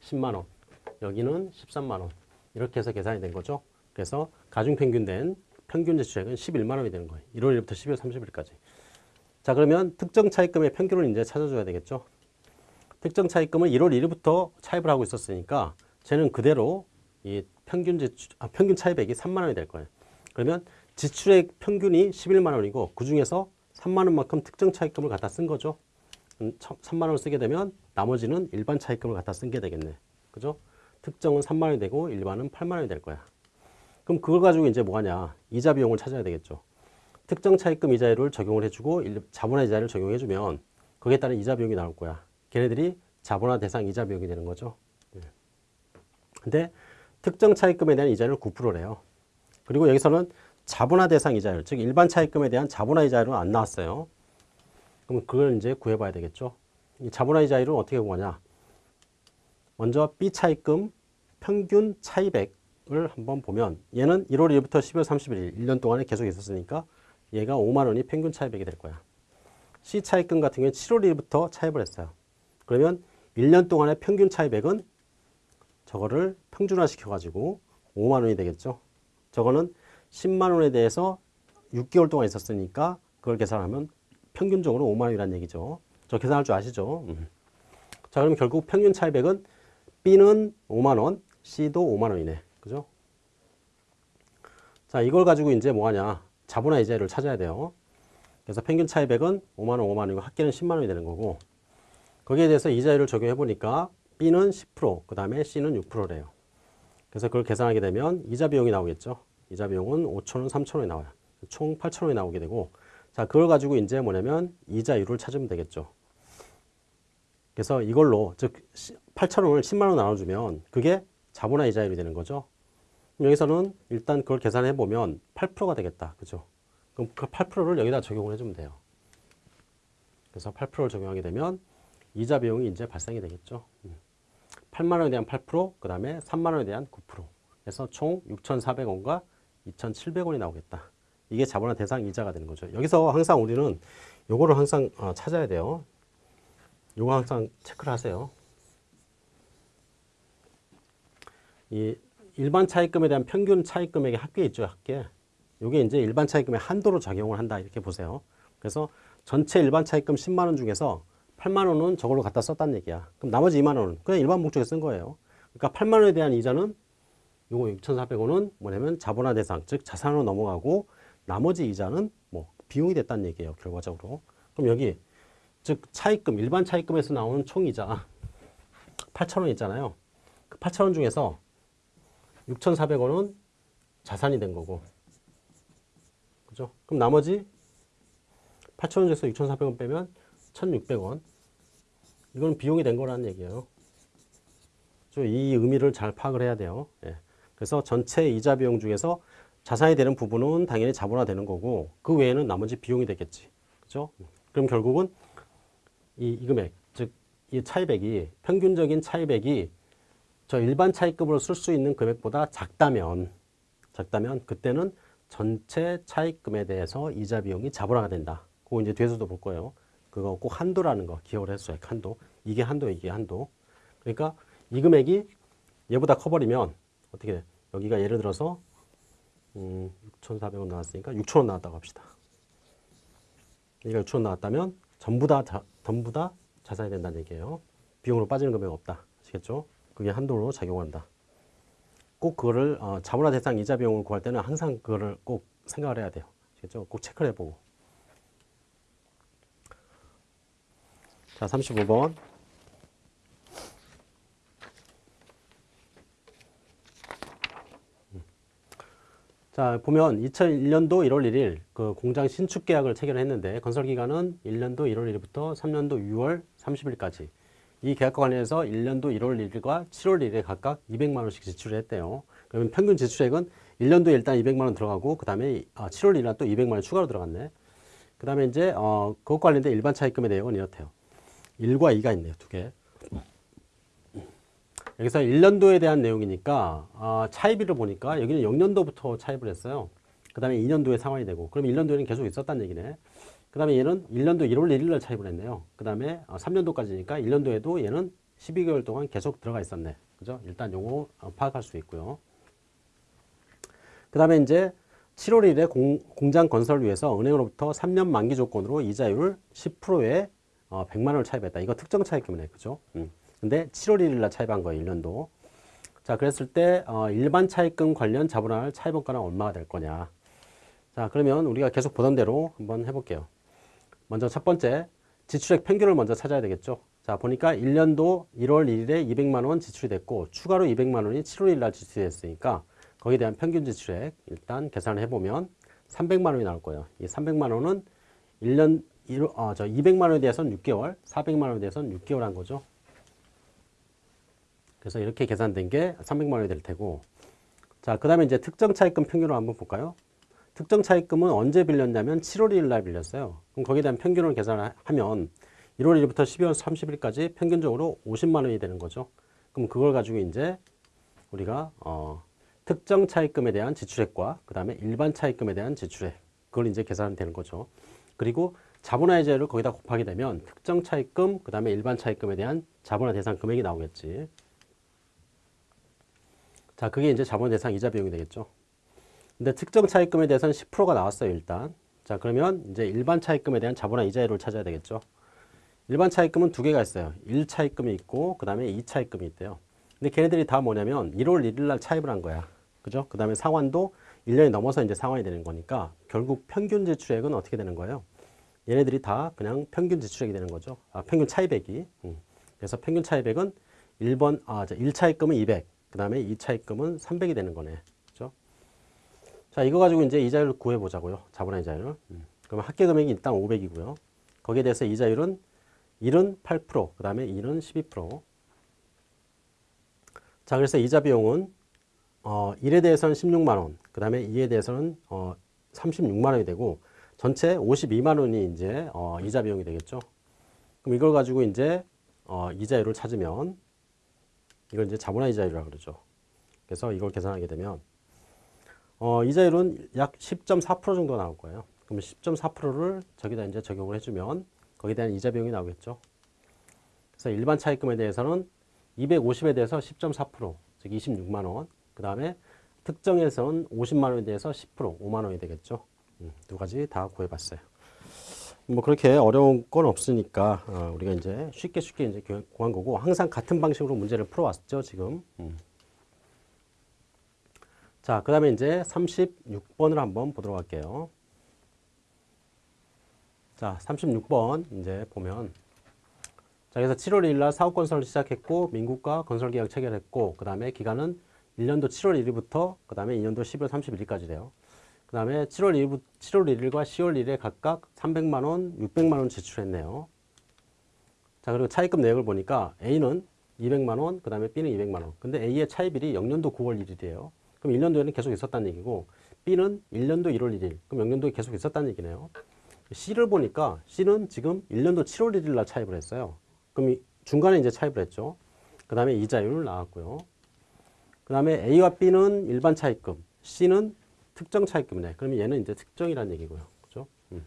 10만 원, 여기는 13만 원 이렇게 해서 계산이 된 거죠. 그래서 가중평균된 평균 지출액은 11만 원이 되는 거예요. 1월 1일부터 12월 30일까지. 자 그러면 특정 차입금의 평균을 이제 찾아줘야 되겠죠. 특정 차입금은 1월 1일부터 차입을 하고 있었으니까 쟤는 그대로 이 평균 지출, 아, 평균 차입액이 3만 원이 될 거예요. 그러면 지출액 평균이 11만 원이고 그 중에서 3만 원만큼 특정 차입금을 갖다 쓴 거죠. 3만 원을 쓰게 되면 나머지는 일반 차입금을 갖다 쓴 게 되겠네. 그죠? 특정은 3만 원이 되고 일반은 8만 원이 될 거야. 그럼 그걸 가지고 이제 뭐 하냐? 이자 비용을 찾아야 되겠죠. 특정 차입금 이자율을 적용을 해주고 자본화 이자를 적용해주면 거기에 따른 이자 비용이 나올 거야. 걔네들이 자본화 대상 이자 비용이 되는 거죠. 네. 근데 특정 차입금에 대한 이자율 9%래요. 그리고 여기서는 자본화 대상 이자율, 즉 일반 차입금에 대한 자본화 이자율은 안 나왔어요. 그럼 그걸 이제 구해봐야 되겠죠. 이 자본화 이자율은 어떻게 구하냐? 먼저 B 차입금 평균 차입액을 한번 보면 얘는 1월 1일부터 12월 31일 1년 동안에 계속 있었으니까 얘가 5만 원이 평균 차입액이 될 거야. C 차입금 같은 경우에 7월 1일부터 차입을 했어요. 그러면 1년 동안의 평균 차입액은 저거를 평준화 시켜가지고 5만 원이 되겠죠. 저거는 10만 원에 대해서 6개월 동안 있었으니까 그걸 계산하면 평균적으로 5만 원이라는 얘기죠. 저 계산할 줄 아시죠? 음. 자, 그럼 결국 평균 차입액은 B는 5만 원, C도 5만 원이네. 그죠? 자, 이걸 가지고 이제 뭐 하냐? 자본화 이자율을 찾아야 돼요. 그래서 평균 차입액은 5만 원, 5만 원이고 합계는 10만 원이 되는 거고 거기에 대해서 이자율을 적용해 보니까 B는 10%, 그 다음에 C는 6%래요. 그래서 그걸 계산하게 되면 이자 비용이 나오겠죠. 이자 비용은 5천 원, 3천 원이 나와요. 총 8천 원이 나오게 되고 자, 그걸 가지고 이제 뭐냐면 이자율을 찾으면 되겠죠. 그래서 이걸로 즉 8천 원을 10만 원 나눠주면 그게 자본화 이자율이 되는 거죠. 여기서는 일단 그걸 계산해 보면 8%가 되겠다. 그죠? 그럼 그 8%를 여기다 적용을 해주면 돼요. 그래서 8%를 적용하게 되면 이자 비용이 이제 발생이 되겠죠. 8만 원에 대한 8%, 그 다음에 3만 원에 대한 9%. 그래서 총 6,400원과 2,700원이 나오겠다. 이게 자본화 대상 이자가 되는 거죠. 여기서 항상 우리는 요거를 항상 어, 찾아야 돼요. 요거 항상 체크를 하세요. 이 일반 차입금에 대한 평균 차입금액의 합계 있죠, 합계. 요게 이제 일반 차입금의 한도로 작용을 한다 이렇게 보세요. 그래서 전체 일반 차입금 10만 원 중에서 8만 원은 저걸로 갖다 썼다는 얘기야. 그럼 나머지 2만 원은 그냥 일반 목적에 쓴 거예요. 그러니까 8만 원에 대한 이자는 요거 6,400원은 뭐냐면 자본화 대상, 즉 자산으로 넘어가고 나머지 이자는 뭐 비용이 됐다는 얘기예요. 결과적으로. 그럼 여기 즉 차입금, 일반 차입금에서 나오는 총이자 8,000원 있잖아요. 그 8,000원 중에서 6,400원은 자산이 된 거고. 그죠? 그럼 나머지 8,000원 중에서 6,400원 빼면 1,600원. 이건 비용이 된 거라는 얘기예요. 이 의미를 잘 파악을 해야 돼요. 예. 그래서 전체 이자 비용 중에서 자산이 되는 부분은 당연히 자본화 되는 거고 그 외에는 나머지 비용이 되겠지. 그죠? 그럼 결국은 이, 이 금액, 즉 이 차입액이 평균적인 차입액이 저 일반 차입금으로 쓸 수 있는 금액보다 작다면 작다면 그때는 전체 차입금에 대해서 이자 비용이 자본화가 된다. 그거 이제 뒤에서도 볼 거예요. 그거 꼭 한도라는 거 기억을 했어요. 한도. 이게 한도, 이게 한도. 그러니까 이 금액이 얘보다 커버리면 어떻게 돼? 여기가 예를 들어서 음, 6,400원 나왔으니까 6,000원 나왔다고 합시다. 여기가 6,000원 나왔다면 전부 다 자, 전부 다 자산이 된다는 얘기예요. 비용으로 빠지는 금액 없다. 아시겠죠? 그게 한도로 작용한다. 꼭 그거를 어, 자본화 대상 이자 비용을 구할 때는 항상 그거를 꼭 생각을 해야 돼요. 아시겠죠? 꼭 체크를 해보고. 자, 35번. 자, 보면 2001년도 1월 1일 그 공장 신축 계약을 체결했는데 건설 기간은 1년도 1월 1일부터 3년도 6월 30일까지. 이 계약과 관련해서 1년도 1월 1일과 7월 1일에 각각 200만 원씩 지출을 했대요. 그러면 평균 지출액은 1년도에 일단 200만 원 들어가고 그 다음에 7월 1일 날 또 200만 원 추가로 들어갔네. 그 다음에 이제 어 그것 관련된 일반 차입금의 내용은 이렇대요. 1과 2가 있네요. 두 개. 여기서 1년도에 대한 내용이니까 어, 차입일을 보니까 여기는 0년도부터 차입을 했어요. 그 다음에 2년도에 상환이 되고 그럼 1년도에는 계속 있었다는 얘기네. 그 다음에 얘는 1년도 1월 1일 날 차입을 했네요. 그 다음에 어, 3년도까지니까 1년도에도 얘는 12개월 동안 계속 들어가 있었네. 그죠? 일단 요거 어, 파악할 수 있고요. 그 다음에 이제 7월 1일에 공, 공장 건설을 위해서 은행으로부터 3년 만기 조건으로 이자율 10%에 어, 100만 원을 차입했다. 이거 특정 차입금이네. 그죠? 음. 근데 7월 1일 날 차입한 거예요. 1년도. 자, 그랬을 때 어, 일반 차입금 관련 자본할 차입원가는 얼마가 될 거냐. 자, 그러면 우리가 계속 보던 대로 한번 해볼게요. 먼저 첫 번째, 지출액 평균을 먼저 찾아야 되겠죠. 자, 보니까 1년도 1월 1일에 200만 원 지출이 됐고 추가로 200만 원이 7월 1일 날 지출이 됐으니까 거기에 대한 평균 지출액 일단 계산을 해보면 300만 원이 나올 거예요. 이 300만 원은 1년 어, 저 200만 원에 대해서는 6개월, 400만 원에 대해서는 6개월 한 거죠. 그래서 이렇게 계산된 게 300만 원이 될 테고 자, 그 다음에 이제 특정 차입금 평균을 한번 볼까요? 특정 차입금은 언제 빌렸냐면 7월 1일 날 빌렸어요. 그럼 거기에 대한 평균을 계산하면 1월 1일부터 12월 30일까지 평균적으로 50만 원이 되는 거죠. 그럼 그걸 가지고 이제 우리가 어, 특정 차입금에 대한 지출액과 그 다음에 일반 차입금에 대한 지출액 그걸 이제 계산하면 되는 거죠. 그리고 자본화 이자율을 거기다 곱하게 되면 특정 차입금 그 다음에 일반 차입금에 대한 자본화 대상 금액이 나오겠지. 자, 그게 이제 자본 대상 이자 비용이 되겠죠. 근데 특정 차입금에 대해서는 10%가 나왔어요, 일단. 자, 그러면 이제 일반 차입금에 대한 자본화 이자율을 찾아야 되겠죠. 일반 차입금은 두 개가 있어요. 1차입금이 있고 그 다음에 2차입금이 있대요. 근데 걔네들이 다 뭐냐면 1월 1일 날 차입을 한 거야. 그죠? 그 다음에 상환도 1년이 넘어서 이제 상환이 되는 거니까 결국 평균 지출액은 어떻게 되는 거예요? 얘네들이 다 그냥 평균 지출액이 되는 거죠. 아, 평균 차입액이. 음. 그래서 평균 차입액은 1번, 아, 1차 입금은 200, 그 다음에 2차 입금은 300이 되는 거네. 자, 이거 가지고 이제 이자율을 구해보자고요. 자본화 이자율. 음. 그러면 합계 금액이 일단 500이고요. 거기에 대해서 이자율은 1은 8%, 그 다음에 2는 12%. 자, 그래서 이자 비용은 어, 1에 대해서는 16만 원, 그 다음에 2에 대해서는 어, 36만 원이 되고 전체 52만 원이 이제 어, 이자 비용이 되겠죠. 그럼 이걸 가지고 이제 어, 이자율을 찾으면 이걸 이제 자본화 이자율이라고 그러죠. 그래서 이걸 계산하게 되면 어, 이자율은 약 10.4% 정도 나올 거예요. 그럼 10.4%를 저기다 이제 적용을 해주면 거기에 대한 이자 비용이 나오겠죠. 그래서 일반 차입금에 대해서는 250에 대해서 10.4%, 즉 26만 원. 그 다음에 특정에서는 50만 원에 대해서 10%, 5만 원이 되겠죠. 음, 두 가지 다 구해봤어요. 뭐 그렇게 어려운 건 없으니까 어, 우리가 이제 쉽게 쉽게 이제 구한 거고 항상 같은 방식으로 문제를 풀어왔죠 지금. 음. 자, 그 다음에 이제 36번을 한번 보도록 할게요. 자, 36번 이제 보면 자, 그래서 7월 1일 날 사업 건설을 시작했고 민국과 건설 계약 체결했고 그 다음에 기간은 1년도 7월 1일부터 그 다음에 2년도 12월 31일까지 돼요. 그 다음에 7월 1일, 7월 1일과 10월 1일에 각각 300만 원, 600만 원 지출했네요. 자, 그리고 차입금 내역을 보니까 A는 200만 원, 그 다음에 B는 200만 원. 근데 A의 차입일이 0년도 9월 1일이에요. 그럼 1년도에는 계속 있었다는 얘기고 B는 1년도 1월 1일. 그럼 0년도에 계속 있었다는 얘기네요. C를 보니까 C는 지금 1년도 7월 1일 날 차입을 했어요. 그럼 중간에 이제 차입을 했죠. 그 다음에 이자율 나왔고요. 그 다음에 A와 B는 일반 차입금, C는 특정 차입금이네. 그러면 얘는 이제 특정이라는 얘기고요. 그죠? 음.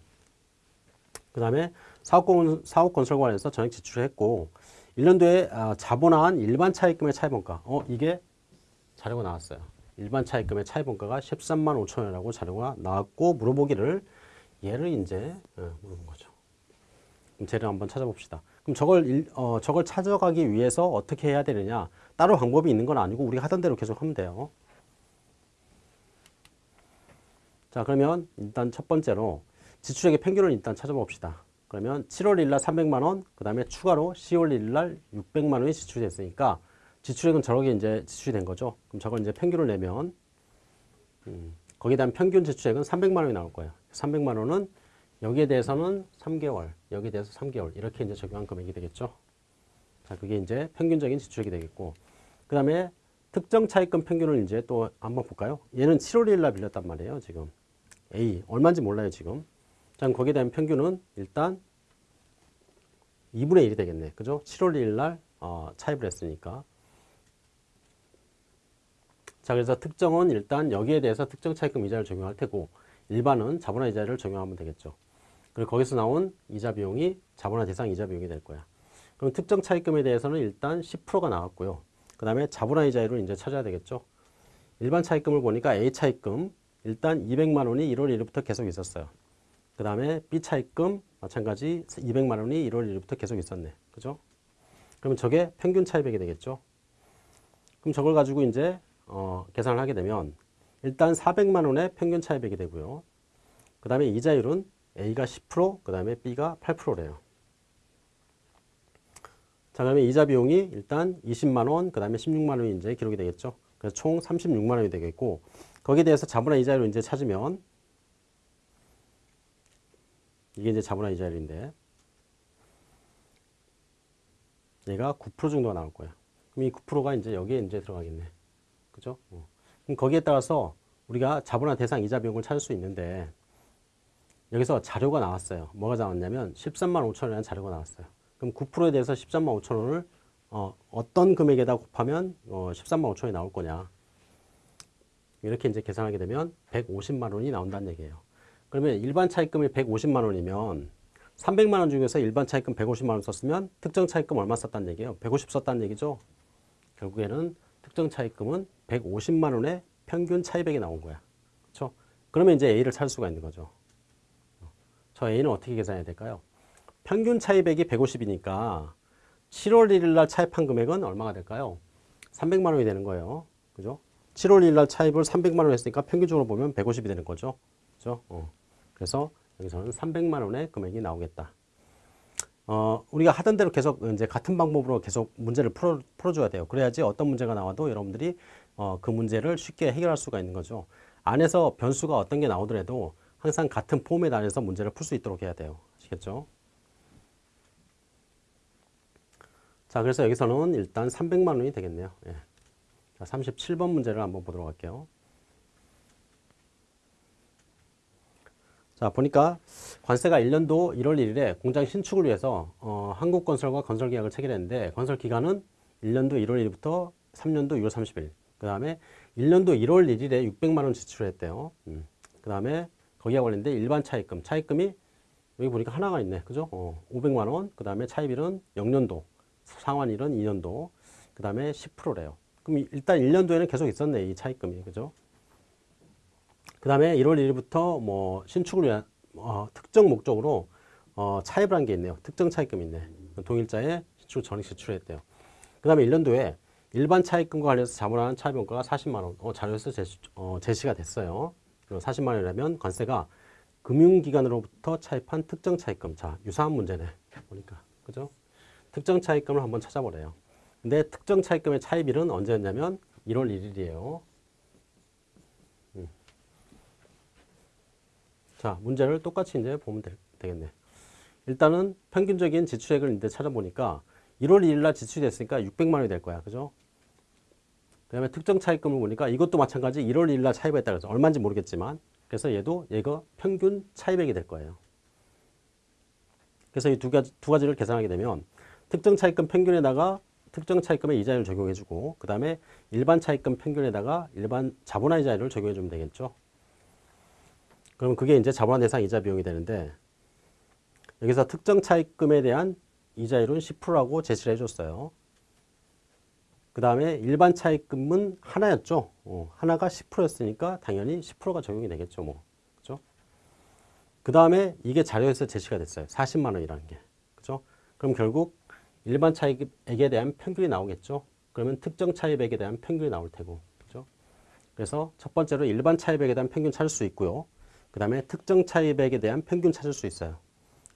그 다음에 사업건, 사업건설관에서 전액 지출을 했고, 1년도에 아, 자본화한 일반 차입금의 차입원가. 어, 이게 자료가 나왔어요. 일반 차입금의 차입원가가 13만 5천 원이라고 자료가 나왔고, 물어보기를 얘를 이제 어, 물어본 거죠. 그럼 쟤를 한번 찾아봅시다. 그럼 저걸 일, 어, 저걸 찾아가기 위해서 어떻게 해야 되느냐? 따로 방법이 있는 건 아니고 우리가 하던 대로 계속 하면 돼요. 자, 그러면 일단 첫 번째로 지출액의 평균을 일단 찾아봅시다. 그러면 7월 1일 날 300만 원, 그 다음에 추가로 10월 1일 날 600만 원이 지출이 됐으니까 지출액은 저렇게 이제 지출이 된 거죠. 그럼 저걸 이제 평균을 내면 음, 거기에 대한 평균 지출액은 300만 원이 나올 거예요. 300만 원은 여기에 대해서는 3개월, 여기에 대해서 3개월 이렇게 이제 적용한 금액이 되겠죠. 자, 그게 이제 평균적인 지출액이 되겠고 그 다음에 특정 차입금 평균을 이제 또 한번 볼까요? 얘는 7월 1일 날 빌렸단 말이에요, 지금. A 얼마인지 몰라요, 지금. 자, 거기에 대한 평균은 일단 2분의 1이 되겠네. 그죠? 7월 1일 날 어, 차입을 했으니까. 자, 그래서 특정은 일단 여기에 대해서 특정 차입금 이자를 적용할 테고 일반은 자본화 이자를 적용하면 되겠죠. 그리고 거기서 나온 이자 비용이 자본화 대상 이자 비용이 될 거야. 그럼 특정 차입금에 대해서는 일단 10%가 나왔고요. 그 다음에 자본화 이자율을 이제 찾아야 되겠죠. 일반 차입금을 보니까 A 차입금 일단 200만 원이 1월 1일부터 계속 있었어요. 그 다음에 B 차입금 마찬가지 200만 원이 1월 1일부터 계속 있었네. 그죠? 그러면 저게 평균 차입액이 되겠죠. 그럼 저걸 가지고 이제 어, 계산을 하게 되면 일단 400만 원의 평균 차입액이 되고요. 그 다음에 이자율은 A가 10%, 그 다음에 B가 8%래요. 자, 그러면 이자 비용이 일단 20만 원, 그 다음에 16만 원이 이제 기록이 되겠죠. 그래서 총 36만 원이 되겠고, 거기에 대해서 자본화 이자율을 이제 찾으면, 이게 이제 자본화 이자율인데, 얘가 9% 정도가 나올 거야. 그럼 이 9%가 이제 여기에 이제 들어가겠네. 그죠? 어. 그럼 거기에 따라서 우리가 자본화 대상 이자 비용을 찾을 수 있는데, 여기서 자료가 나왔어요. 뭐가 나왔냐면 13만 5천 원이라는 자료가 나왔어요. 그럼 9%에 대해서 13만 5천 원을 어, 어떤 금액에다 곱하면 어, 13만 5천 원이 나올 거냐. 이렇게 이제 계산하게 되면 150만 원이 나온다는 얘기예요. 그러면 일반 차입금이 150만 원이면 300만 원 중에서 일반 차입금 150만 원 썼으면 특정 차입금 얼마 썼다는 얘기예요? 150 썼다는 얘기죠. 결국에는 특정 차입금은 150만 원의 평균 차입액이 나온 거야. 그렇죠? 그러면 이제 A를 찾을 수가 있는 거죠. 저 A는 어떻게 계산해야 될까요? 평균 차입액이 150이니까 7월 1일 날 차입한 금액은 얼마가 될까요? 300만 원이 되는 거예요. 그죠? 7월 1일 날 차입을 300만 원 했으니까 평균적으로 보면 150이 되는 거죠. 그죠? 어. 그래서 여기서는 300만 원의 금액이 나오겠다. 어, 우리가 하던 대로 계속 이제 같은 방법으로 계속 문제를 풀어, 풀어줘야 돼요. 그래야지 어떤 문제가 나와도 여러분들이 어, 그 문제를 쉽게 해결할 수가 있는 거죠. 안에서 변수가 어떤 게 나오더라도 항상 같은 포맷 안에서 문제를 풀 수 있도록 해야 돼요. 아시겠죠? 자, 그래서 여기서는 일단 300만 원이 되겠네요. 예. 자, 37번 문제를 한번 보도록 할게요. 자, 보니까 관세가 1년도 1월 1일에 공장 신축을 위해서 어, 한국건설과 건설계약을 체결했는데 건설 기간은 1년도 1월 1일부터 3년도 6월 30일. 그 다음에 1년도 1월 1일에 600만 원 지출했대요. 음. 그 다음에 거기와 관련된 일반 차입금. 차입금이 여기 보니까 하나가 있네. 그죠? 어, 500만 원. 그 다음에 차입일은 0년도. 상환일은 2년도. 그 다음에 10%래요. 그럼 일단 1년도에는 계속 있었네. 이 차입금이. 그죠? 그 다음에 1월 1일부터 뭐 신축을 위한 어, 특정 목적으로 어, 차입을 한 게 있네요. 특정 차입금이 있네. 동일자에 신축 전액 지출했대요. 그 다음에 1년도에 일반 차입금과 관련해서 자본하는 차입원가가 40만 원 어, 자료에서 제시, 어, 제시가 됐어요. 그리고 40만 원이라면 관세가 금융기관으로부터 차입한 특정 차입금. 자, 유사한 문제네. 보니까. 그죠? 특정 차입금을 한번 찾아보래요. 근데 특정 차입금의 차입일은 언제였냐면 1월 1일이에요. 음. 자, 문제를 똑같이 이제 보면 되, 겠네 일단은 평균적인 지출액을 이제 찾아보니까 1월 1일 날 지출이 됐으니까 600만 원이 될 거야. 그죠? 그 다음에 특정 차입금을 보니까 이것도 마찬가지 1월 1일 날 차입했다 그래서 얼마인지 모르겠지만 그래서 얘도 얘가 평균 차입액이 될 거예요. 그래서 이 두 가지, 두 가지를 계산하게 되면 특정 차입금 평균에다가 특정 차입금의 이자율을 적용해주고 그 다음에 일반 차입금 평균에다가 일반 자본화 이자율을 적용해주면 되겠죠. 그럼 그게 이제 자본화 대상 이자 비용이 되는데 여기서 특정 차입금에 대한 이자율은 10%라고 제시를 해줬어요. 그 다음에 일반 차입금은 하나였죠. 어, 하나가 10%였으니까 당연히 10%가 적용이 되겠죠. 뭐. 그죠? 그 다음에 이게 자료에서 제시가 됐어요. 40만 원이라는 게. 그죠? 그럼 결국 일반 차입액에 대한 평균이 나오겠죠. 그러면 특정 차입액에 대한 평균이 나올 테고. 그죠? 그래서 첫 번째로 일반 차입액에 대한 평균 찾을 수 있고요. 그 다음에 특정 차입액에 대한 평균 찾을 수 있어요.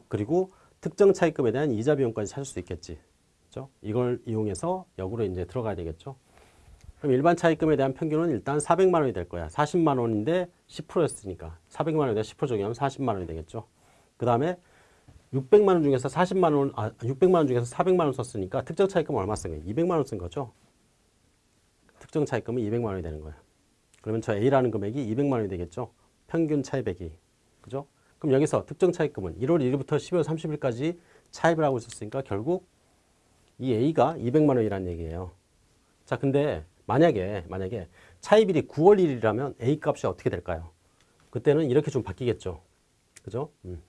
그리고 특정 차입금에 대한 이자 비용까지 찾을 수 있겠지. 그죠? 이걸 이용해서 역으로 이제 들어가야 되겠죠. 그럼 일반 차입금에 대한 평균은 일단 400만 원이 될 거야. 40만 원인데 10%였으니까 400만 원에다 10% 적용하면 40만 원이 되겠죠. 그 다음에 600만 원 중에서 40만 원, 아, 600만 원 중에서 400만 원 썼으니까 특정 차입금 얼마 쓴 거예요? 200만 원 쓴 거죠. 특정 차입금은 200만 원이 되는 거예요. 그러면 저 A라는 금액이 200만 원이 되겠죠. 평균 차입액이. 그죠? 그럼 여기서 특정 차입금은 1월 1일부터 12월 30일까지 차입을 하고 있었으니까 결국 이 A가 200만 원이라는 얘기예요. 자, 근데 만약에 만약에 차입일이 9월 1일이라면 A 값이 어떻게 될까요? 그때는 이렇게 좀 바뀌겠죠. 그죠? 음.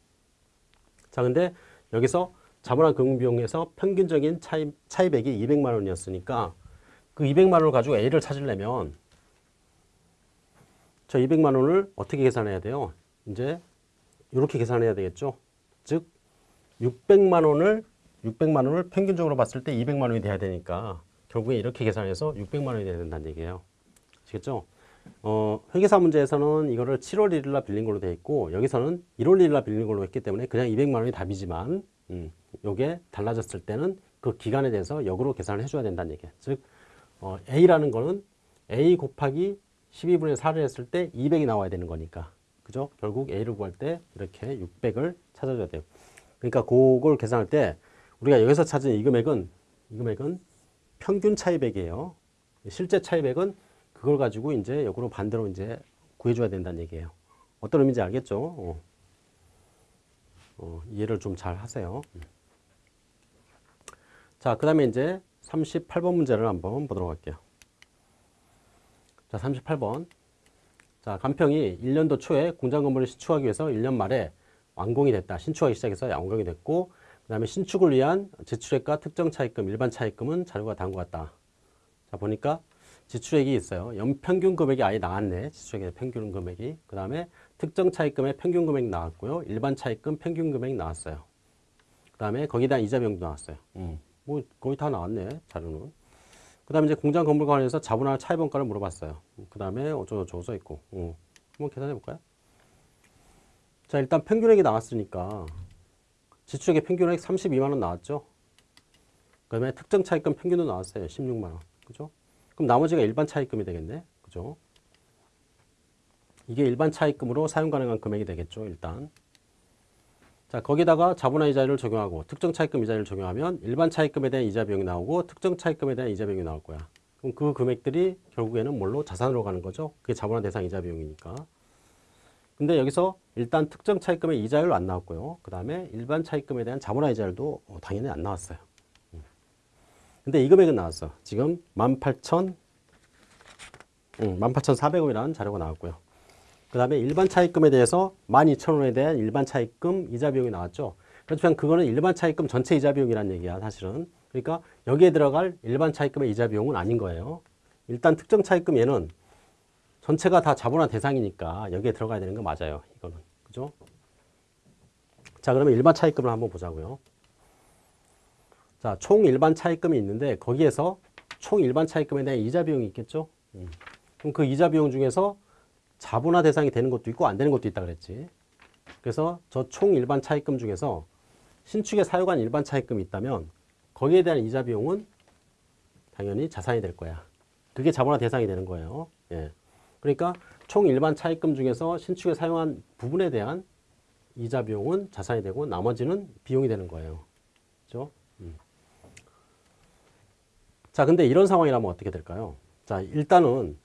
자, 근데 여기서 자본화 금융비용에서 평균적인 차입, 차입액이 200만 원이었으니까 그 200만 원을 가지고 A를 찾으려면 저 200만 원을 어떻게 계산해야 돼요? 이제 이렇게 계산해야 되겠죠. 즉 600만 원을 600만 원을 평균적으로 봤을 때 200만 원이 돼야 되니까 결국에 이렇게 계산해서 600만 원이 돼야 된다는 얘기예요. 아시겠죠? 어, 회계사 문제에서는 이거를 7월 1일 날 빌린 걸로 돼 있고 여기서는 1월 1일 날 빌린 걸로 했기 때문에 그냥 200만 원이 답이지만 음, 요게 달라졌을 때는 그 기간에 대해서 역으로 계산을 해줘야 된다는 얘기예요. 즉 어, A라는 거는 A 곱하기 12분의 4를 했을 때 200이 나와야 되는 거니까 그죠? 결국 A를 구할 때 이렇게 600을 찾아줘야 돼요. 그러니까 그걸 계산할 때 우리가 여기서 찾은 이 금액은 이 금액은 평균 차입액이에요. 실제 차입액은 그걸 가지고 이제 역으로 반대로 이제 구해줘야 된다는 얘기예요. 어떤 의미인지 알겠죠? 어. 어, 이해를 좀 잘 하세요. 자, 그 다음에 이제 38번 문제를 한번 보도록 할게요. 자, 38번. 자, 간평이 1년도 초에 공장 건물을 신축하기 위해서 1년 말에 완공이 됐다. 신축하기 시작해서 완공이 됐고, 그 다음에 신축을 위한 지출액과 특정 차입금, 일반 차입금은 자료가 다음과 같다. 자, 보니까 지출액이 있어요. 연평균 금액이 아예 나왔네. 지출액의 평균 금액이. 그 다음에 특정 차입금의 평균 금액이 나왔고요. 일반 차입금 평균 금액이 나왔어요. 그 다음에 대한 이자 비용도 나왔어요. 음. 뭐 거의 다 나왔네 자료는. 그 다음에 이제 공장 건물 관련해서 자본화 차입원가를 물어봤어요. 그 다음에 어쩌고저쩌고 써 있고. 음. 한번 계산해 볼까요? 자 일단 평균액이 나왔으니까 지출액의 평균액 32만 원 나왔죠. 그 다음에 특정 차입금 평균도 나왔어요. 16만 원. 그죠? 그럼 나머지가 일반 차입금이 되겠네. 그죠? 이게 일반 차입금으로 사용 가능한 금액이 되겠죠. 일단. 자, 거기다가 자본화 이자율을 적용하고 특정 차입금 이자율을 적용하면 일반 차입금에 대한 이자 비용이 나오고 특정 차입금에 대한 이자 비용이 나올 거야. 그럼 그 금액들이 결국에는 뭘로 자산으로 가는 거죠. 그게 자본화 대상 이자 비용이니까. 근데 여기서 일단 특정 차입금의 이자율 안 나왔고요. 그 다음에 일반 차입금에 대한 자본화 이자율도 어, 당연히 안 나왔어요. 음. 근데 이 금액은 나왔어. 지금 18,000, 음, 18,400원이라는 자료가 나왔고요. 그 다음에 일반 차입금에 대해서 12,000원에 대한 일반 차입금 이자 비용이 나왔죠. 그렇지만 그거는 일반 차입금 전체 이자 비용이라는 얘기야, 사실은. 그러니까 여기에 들어갈 일반 차입금의 이자 비용은 아닌 거예요. 일단 특정 차입금 얘는 전체가 다 자본화 대상이니까 여기에 들어가야 되는 거 맞아요. 이거는. 그죠? 자, 그러면 일반 차입금을 한번 보자고요. 자, 총 일반 차입금이 있는데 거기에서 총 일반 차입금에 대한 이자 비용이 있겠죠? 음. 그럼 그 이자 비용 중에서 자본화 대상이 되는 것도 있고 안 되는 것도 있다 그랬지. 그래서 저 총 일반 차입금 중에서 신축에 사용한 일반 차입금이 있다면 거기에 대한 이자 비용은 당연히 자산이 될 거야. 그게 자본화 대상이 되는 거예요. 예. 그러니까 총 일반 차입금 중에서 신축에 사용한 부분에 대한 이자 비용은 자산이 되고 나머지는 비용이 되는 거예요. 그죠? 음. 자, 근데 이런 상황이라면 어떻게 될까요? 자, 일단은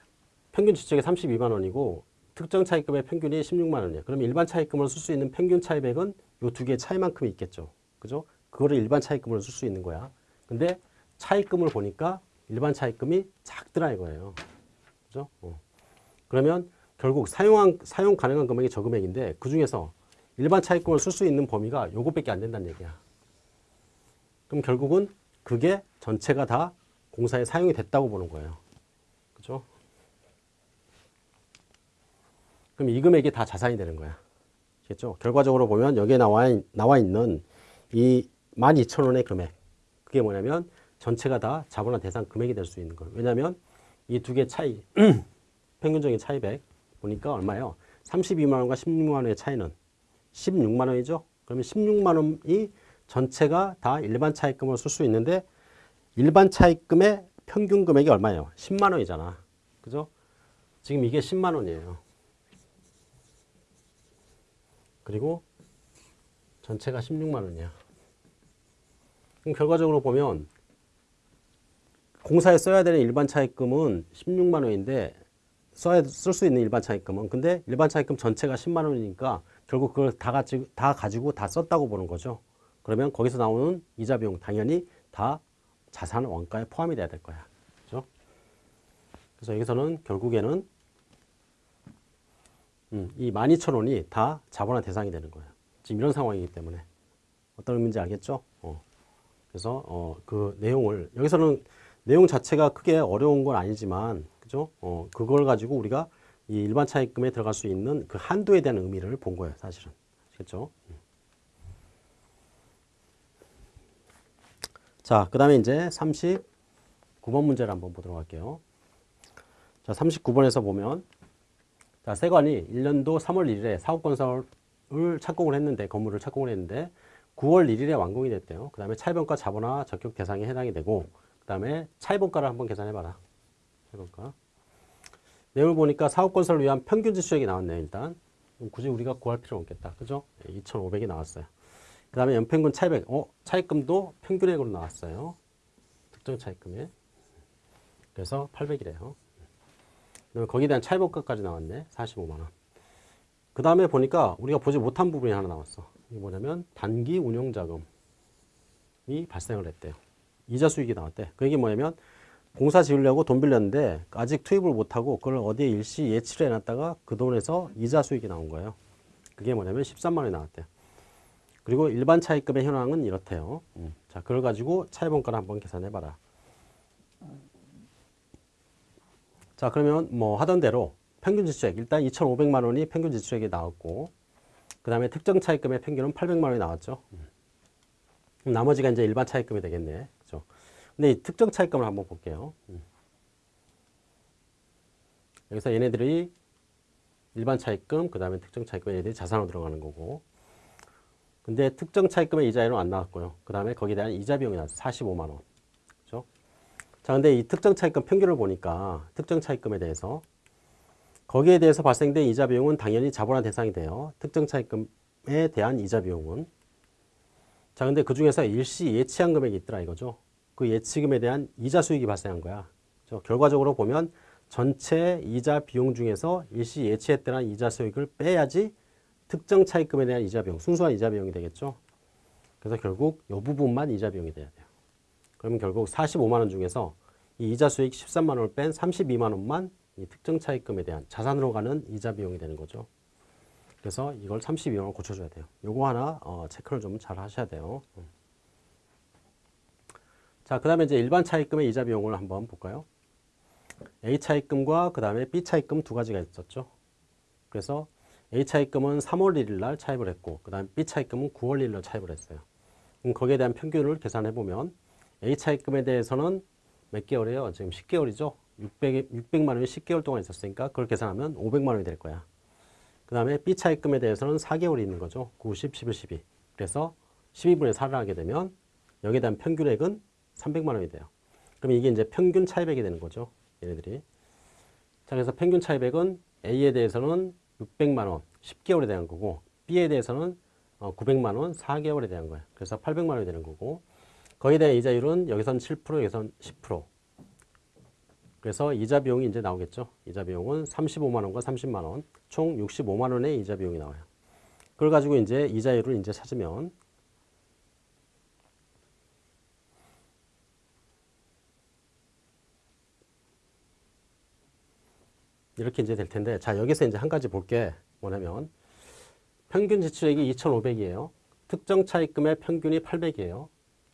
평균 지출액이 32만 원이고 특정 차입금의 평균이 16만 원이에요. 그럼 일반 차입금으로 쓸 수 있는 평균 차입액은 이두 개의 차이만큼이 있겠죠. 그죠? 그거를 일반 차입금으로 쓸 수 있는 거야. 근데 차입금을 보니까 일반 차입금이 작더라 이거예요. 그죠? 어. 그러면 결국 사용한, 사용 가능한 금액이 저 금액인데 그 중에서 일반 차입금을 쓸 수 있는 범위가 요것밖에 안 된다는 얘기야. 그럼 결국은 그게 전체가 다 공사에 사용이 됐다고 보는 거예요. 그죠? 그럼 이 금액이 다 자산이 되는 거야. 알겠죠? 결과적으로 보면 여기에 나와, 나와 있는 이 12,000원의 금액. 그게 뭐냐면 전체가 다 자본화 대상 금액이 될 수 있는 거예요. 왜냐하면 이 두 개 차이, 평균적인 차이백 보니까 얼마예요? 32만 원과 16만 원의 차이는 16만 원이죠? 그러면 16만 원이 전체가 다 일반 차입금으로 쓸수 있는데 일반 차입금의 평균 금액이 얼마예요? 10만 원이잖아. 그죠? 지금 이게 10만 원이에요. 그리고 전체가 16만 원이야. 그럼 결과적으로 보면 공사에 써야 되는 일반 차입금은 16만 원인데 써야 쓸 수 있는 일반 차입금은 근데 일반 차입금 전체가 10만 원이니까 결국 그걸 다 가지고 다 가지고 다 썼다고 보는 거죠. 그러면 거기서 나오는 이자 비용 당연히 다 자산 원가에 포함이 돼야 될 거야. 그렇죠? 그래서 여기서는 결국에는 음, 이 12,000원이 다 자본화 대상이 되는 거예요. 지금 이런 상황이기 때문에. 어떤 의미인지 알겠죠? 어. 그래서 어, 그 내용을 여기서는 내용 자체가 크게 어려운 건 아니지만 그죠? 어, 그걸 가지고 우리가 이 일반 차입금에 들어갈 수 있는 그 한도에 대한 의미를 본 거예요, 사실은. 음. 자, 그 다음에 이제 39번 문제를 한번 보도록 할게요. 자, 39번에서 보면 자, 세관이 1년도 3월 1일에 사업건설을 착공을 했는데, 건물을 착공을 했는데, 9월 1일에 완공이 됐대요. 그 다음에 차입원가 자본화 적격 대상에 해당이 되고, 그 다음에 차입원가를 한번 계산해봐라. 차입원가. 내용을 보니까 사업건설을 위한 평균 지수액이 나왔네요, 일단. 굳이 우리가 구할 필요 없겠다. 그죠? 2,500이 나왔어요. 그 다음에 연평균 차입액, 어, 차입금도 평균액으로 나왔어요. 특정 차입금에. 그래서 800이래요. 거기에 대한 차입원가까지 나왔네. 45만원. 그 다음에 보니까 우리가 보지 못한 부분이 하나 나왔어. 이게 뭐냐면 단기 운용자금이 발생을 했대요. 이자 수익이 나왔대. 그게 뭐냐면 공사 지으려고 돈 빌렸는데 아직 투입을 못하고 그걸 어디에 일시 예치를 해놨다가 그 돈에서 이자 수익이 나온 거예요. 그게 뭐냐면 13만 원이 나왔대요. 그리고 일반 차입금의 현황은 이렇대요. 음. 자, 그걸 가지고 차입원가를 한번 계산해봐라. 자, 그러면 뭐 하던 대로 평균 지출액 일단 2,500만 원이 평균 지출액이 나왔고 그 다음에 특정 차입금의 평균은 800만 원이 나왔죠. 음. 나머지가 이제 일반 차입금이 되겠네. 근데 이 특정 차입금을 한번 볼게요. 음. 여기서 얘네들이 일반 차입금, 그 다음에 특정 차입금 얘네들이 자산으로 들어가는 거고. 근데 특정 차입금의 이자율은 안 나왔고요. 그 다음에 거기에 대한 이자 비용이 나왔어요. 45만 원. 그죠? 자, 근데 이 특정 차입금 평균을 보니까 특정 차입금에 대해서 거기에 대해서 발생된 이자 비용은 당연히 자본화 대상이 돼요. 특정 차입금에 대한 이자 비용은. 자, 근데 그 중에서 일시 예치한 금액이 있더라 이거죠. 그 예치금에 대한 이자 수익이 발생한 거야. 결과적으로 보면 전체 이자 비용 중에서 일시 예치했다는 이자 수익을 빼야지 특정 차입금에 대한 이자 비용, 순수한 이자 비용이 되겠죠. 그래서 결국 이 부분만 이자 비용이 돼야 돼요. 그러면 결국 45만 원 중에서 이 이자 수익 13만 원을 뺀 32만 원만 이 특정 차입금에 대한 자산으로 가는 이자 비용이 되는 거죠. 그래서 이걸 32원을 고쳐줘야 돼요. 요거 하나 어, 체크를 좀 잘 하셔야 돼요. 음. 자, 그 다음에 이제 일반 차입금의 이자 비용을 한번 볼까요? A 차입금과 그 다음에 B 차입금 두 가지가 있었죠. 그래서 A 차입금은 3월 1일 날 차입을 했고, 그 다음에 B 차입금은 9월 1일 날 차입을 했어요. 그럼 거기에 대한 평균을 계산해 보면 A 차입금에 대해서는 몇 개월이에요? 지금 10개월이죠? 600, 600만 원이 10개월 동안 있었으니까 그걸 계산하면 500만 원이 될 거야. 그 다음에 B 차입금에 대해서는 4개월이 있는 거죠. 9, 10, 11, 12. 그래서 12분의 4를 하게 되면 여기에 대한 평균액은 300만 원이 돼요. 그럼 이게 이제 평균 차입액이 되는 거죠. 얘네들이. 자, 그래서 평균 차입액은 A에 대해서는 600만 원, 10개월에 대한 거고 B에 대해서는 900만 원, 4개월에 대한 거예요. 그래서 800만 원이 되는 거고 거기에 대한 이자율은 여기선 7%, 여기선 10%. 그래서 이자 비용이 이제 나오겠죠. 이자 비용은 35만 원과 30만 원, 총 65만 원의 이자 비용이 나와요. 그걸 가지고 이제 이자율을 이제 찾으면 이렇게 이제 될 텐데 자 여기서 이제 한 가지 볼 게 뭐냐면 평균 지출액이 2,500이에요. 특정 차입금의 평균이 800이에요.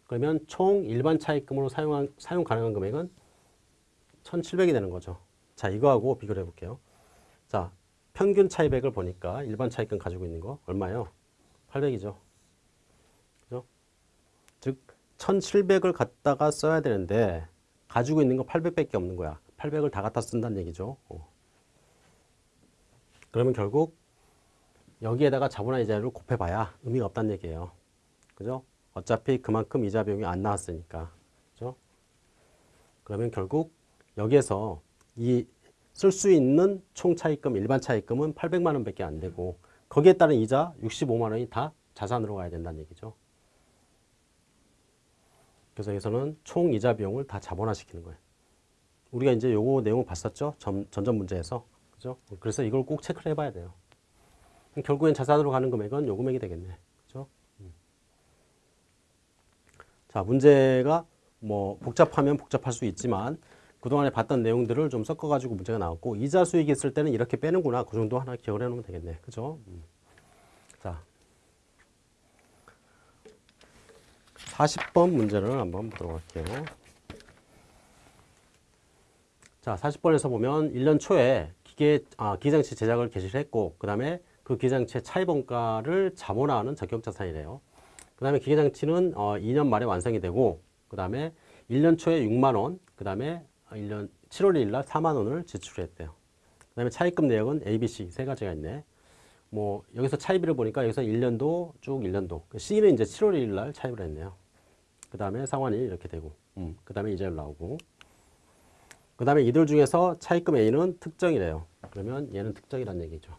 그러면 총 일반 차입금으로 사용한, 사용 가능한 금액은 1,700이 되는 거죠. 자 이거하고 비교를 해볼게요. 자 평균 차입액을 보니까 일반 차입금 가지고 있는 거 얼마예요? 800이죠. 그죠? 즉 1,700을 갖다가 써야 되는데 가지고 있는 거 800밖에 없는 거야. 800을 다 갖다 쓴다는 얘기죠. 어. 그러면 결국 여기에다가 자본화 이자율을 곱해봐야 의미가 없다는 얘기예요. 그죠? 어차피 그만큼 이자 비용이 안 나왔으니까. 그죠? 그러면 결국 여기에서 이 쓸 수 있는 총 차입금, 일반 차입금은 800만 원밖에 안 되고 거기에 따른 이자 65만 원이 다 자산으로 가야 된다는 얘기죠. 그래서 여기서는 총 이자 비용을 다 자본화시키는 거예요. 우리가 이제 요거 내용을 봤었죠? 전, 전전 문제에서. 그죠? 그래서 이걸 꼭 체크를 해봐야 돼요. 결국엔 자산으로 가는 금액은 요 금액이 되겠네. 그죠? 음. 자, 문제가 뭐 복잡하면 복잡할 수 있지만 그동안에 봤던 내용들을 좀 섞어가지고 문제가 나왔고 이자 수익이 있을 때는 이렇게 빼는구나. 그 정도 하나 기억을 해놓으면 되겠네. 그죠? 음. 자, 40번 문제를 한번 보도록 할게요. 자, 40번에서 보면 1년 초에 기계, 아, 기장치 제작을 개시를 했고, 그 다음에 그 기장치의 차입원가를 자본화하는 적격자산이래요. 그 다음에 기계장치는 어, 2년 말에 완성이 되고, 그 다음에 1년 초에 6만원, 그 다음에 1년 7월 1일 날 4만원을 지출했대요. 그 다음에 차입금 내역은 A, B, C 세 가지가 있네. 뭐, 여기서 차입비를 보니까 여기서 1년도 쭉 1년도. C는 이제 7월 1일 날 차입을 했네요. 그 다음에 상환이 이렇게 되고, 음, 그 다음에 이자율 나오고. 그 다음에 이들 중에서 차입금 A는 특정이래요. 그러면 얘는 특정이란 얘기죠.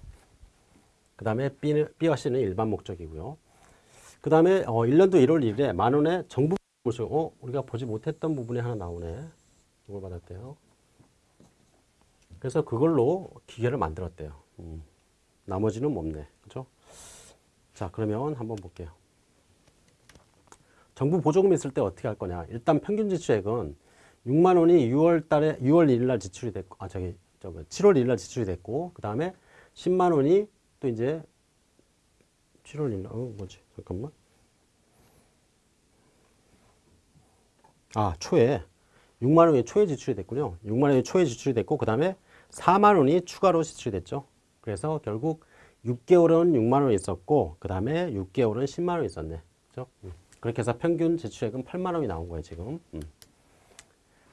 그 다음에 B와 C는 일반 목적이고요. 그 다음에 어, 1년도 1월 1일에 만원의 정부 보수, 어, 우리가 보지 못했던 부분이 하나 나오네. 이걸 받았대요. 그래서 그걸로 기계를 만들었대요. 음. 나머지는 없네. 그죠? 자, 그러면 한번 볼게요. 정부 보조금 있을 때 어떻게 할 거냐. 일단 평균 지출액은 6만 원이 6월 달에 6월 1일 날 지출이 됐고 아 저기 저거 7월 1일 날 지출이 됐고 그다음에 10만 원이 또 이제 7월 1일 날 어, 뭐지? 잠깐만. 아, 초에 6만 원이 초에 지출이 됐군요. 6만 원이 초에 지출이 됐고 그다음에 4만 원이 추가로 지출이 됐죠. 그래서 결국 6개월은 6만 원이 있었고 그다음에 6개월은 10만 원이 있었네. 그죠? 음. 그렇게 해서 평균 지출액은 8만 원이 나온 거예요, 지금. 음.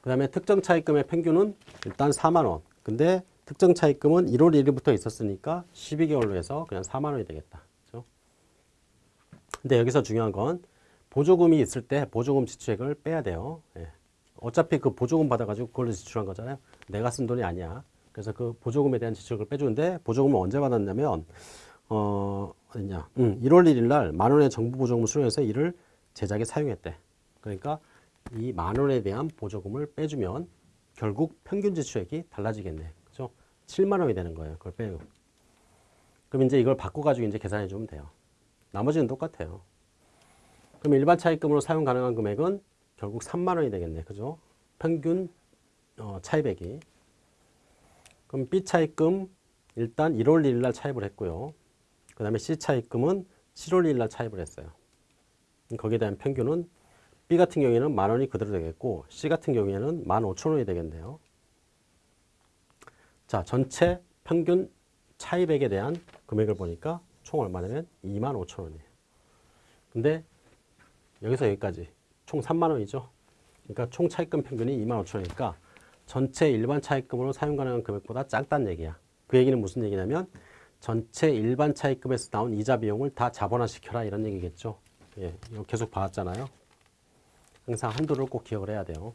그 다음에 특정 차입금의 평균은 일단 4만 원. 근데 특정 차입금은 1월 1일부터 있었으니까 12개월로 해서 그냥 4만 원이 되겠다. 그죠? 근데 여기서 중요한 건 보조금이 있을 때 보조금 지출액을 빼야 돼요. 예. 어차피 그 보조금 받아가지고 그걸로 지출한 거잖아요. 내가 쓴 돈이 아니야. 그래서 그 보조금에 대한 지출을 빼주는데 보조금을 언제 받았냐면 어 어딨냐? 음, 1월 1일 날 만 원의 정부 보조금을 수령해서 이를 제작에 사용했대. 그러니까 이 만 원에 대한 보조금을 빼주면 결국 평균 지출액이 달라지겠네. 그죠? 7만 원이 되는 거예요. 그걸 빼고. 그럼 이제 이걸 바꿔가지고 이제 계산해 주면 돼요. 나머지는 똑같아요. 그럼 일반 차입금으로 사용 가능한 금액은 결국 3만 원이 되겠네. 그죠? 평균 어, 차입액이. 그럼 B 차입금 일단 1월 1일 날 차입을 했고요. 그 다음에 C 차입금은 7월 1일 날 차입을 했어요. 거기에 대한 평균은 B 같은 경우에는 만 원이 그대로 되겠고 C 같은 경우에는 만 오천 원이 되겠네요. 자, 전체 평균 차입액에 대한 금액을 보니까 총 얼마냐면 2만 오천 원이에요. 근데 여기서 여기까지 총 3만 원이죠. 그러니까 총 차입금 평균이 2만 5천 원이니까 전체 일반 차입금으로 사용 가능한 금액보다 작다는 얘기야. 그 얘기는 무슨 얘기냐면 전체 일반 차입금에서 나온 이자 비용을 다 자본화시켜라 이런 얘기겠죠. 예, 이거 계속 봐왔잖아요. 항상 한도를 꼭 기억을 해야 돼요.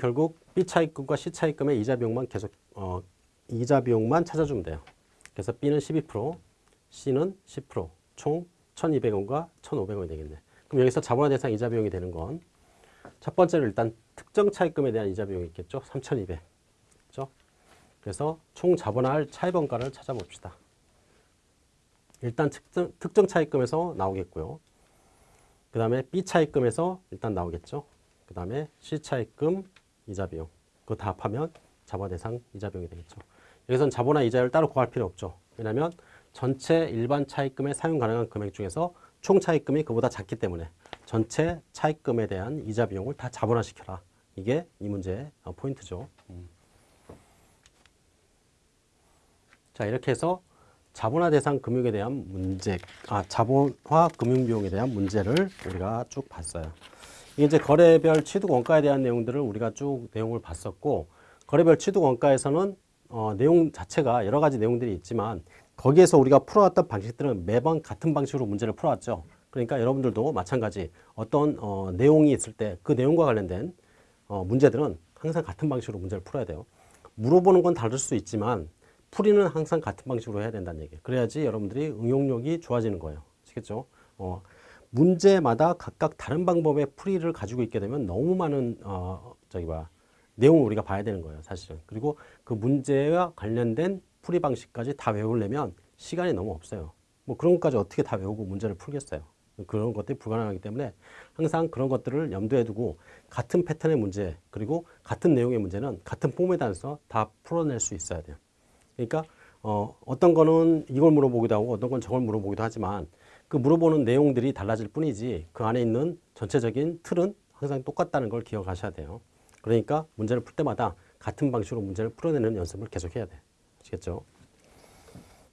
결국 B 차입금과 C 차입금의 이자 비용만 계속 어, 이자 비용만 찾아주면 돼요. 그래서 B는 12%, C는 10%, 총 1,200원과 1,500원이 되겠네. 그럼 여기서 자본화 대상 이자 비용이 되는 건 첫 번째로 일단 특정 차입금에 대한 이자 비용이 있겠죠. 3,200. 그렇죠? 그래서 총 자본화할 차입원가를 찾아봅시다. 일단 특정, 특정 차입금에서 나오겠고요. 그 다음에 B 차입금에서 일단 나오겠죠. 그 다음에 C 차입금 이자 비용. 그거 다 합하면 자본화 대상 이자 비용이 되겠죠. 여기서는 자본화 이자율 따로 구할 필요 없죠. 왜냐하면 전체 일반 차입금에 사용 가능한 금액 중에서 총 차입금이 그보다 작기 때문에 전체 차입금에 대한 이자 비용을 다 자본화시켜라. 이게 이 문제의 어, 포인트죠. 음. 자 이렇게 해서 자본화 대상 금융에 대한 문제, 아 자본화 금융 비용에 대한 문제를 우리가 쭉 봤어요. 이제 거래별 취득 원가에 대한 내용들을 우리가 쭉 내용을 봤었고 거래별 취득 원가에서는 어, 내용 자체가 여러 가지 내용들이 있지만 거기에서 우리가 풀어왔던 방식들은 매번 같은 방식으로 문제를 풀어왔죠. 그러니까 여러분들도 마찬가지 어떤 어, 내용이 있을 때 그 내용과 관련된 어, 문제들은 항상 같은 방식으로 문제를 풀어야 돼요. 물어보는 건 다를 수 있지만 풀이는 항상 같은 방식으로 해야 된다는 얘기예요. 그래야지 여러분들이 응용력이 좋아지는 거예요. 아시겠죠? 어, 문제마다 각각 다른 방법의 풀이를 가지고 있게 되면 너무 많은 어, 저기 봐 내용을 우리가 봐야 되는 거예요. 사실은. 그리고 그 문제와 관련된 풀이 방식까지 다 외우려면 시간이 너무 없어요. 뭐 그런 것까지 어떻게 다 외우고 문제를 풀겠어요. 그런 것들이 불가능하기 때문에 항상 그런 것들을 염두에 두고 같은 패턴의 문제 그리고 같은 내용의 문제는 같은 폼에 따라서 다 풀어낼 수 있어야 돼요. 그러니까 어, 어떤 거는 이걸 물어보기도 하고 어떤 건 저걸 물어보기도 하지만 그 물어보는 내용들이 달라질 뿐이지 그 안에 있는 전체적인 틀은 항상 똑같다는 걸 기억하셔야 돼요. 그러니까 문제를 풀 때마다 같은 방식으로 문제를 풀어내는 연습을 계속해야 돼. 아시겠죠?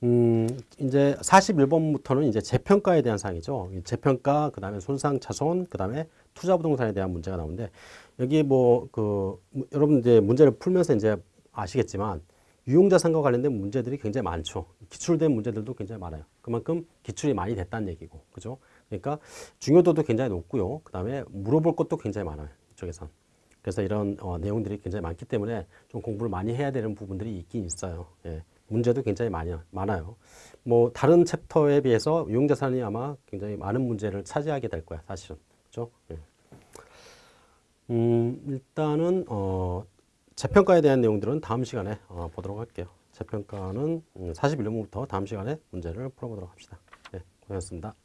음, 이제 41번부터는 이제 재평가에 대한 사항이죠. 재평가, 그 다음에 손상 차손, 그 다음에 투자 부동산에 대한 문제가 나오는데, 여기 뭐, 그, 여러분 이제 문제를 풀면서 이제 아시겠지만, 유용자산과 관련된 문제들이 굉장히 많죠. 기출된 문제들도 굉장히 많아요. 그만큼 기출이 많이 됐다는 얘기고, 그죠? 그러니까 중요도도 굉장히 높고요. 그 다음에 물어볼 것도 굉장히 많아요. 이쪽에선. 그래서 이런 어, 내용들이 굉장히 많기 때문에 좀 공부를 많이 해야 되는 부분들이 있긴 있어요. 예. 문제도 굉장히 많이, 많아요. 뭐 다른 챕터에 비해서 유용자산이 아마 굉장히 많은 문제를 차지하게 될 거야, 사실은. 그죠? 예. 음, 일단은 어, 재평가에 대한 내용들은 다음 시간에 어, 보도록 할게요. 재평가는 음, 41년부터 다음 시간에 문제를 풀어보도록 합시다. 네, 고맙습니다.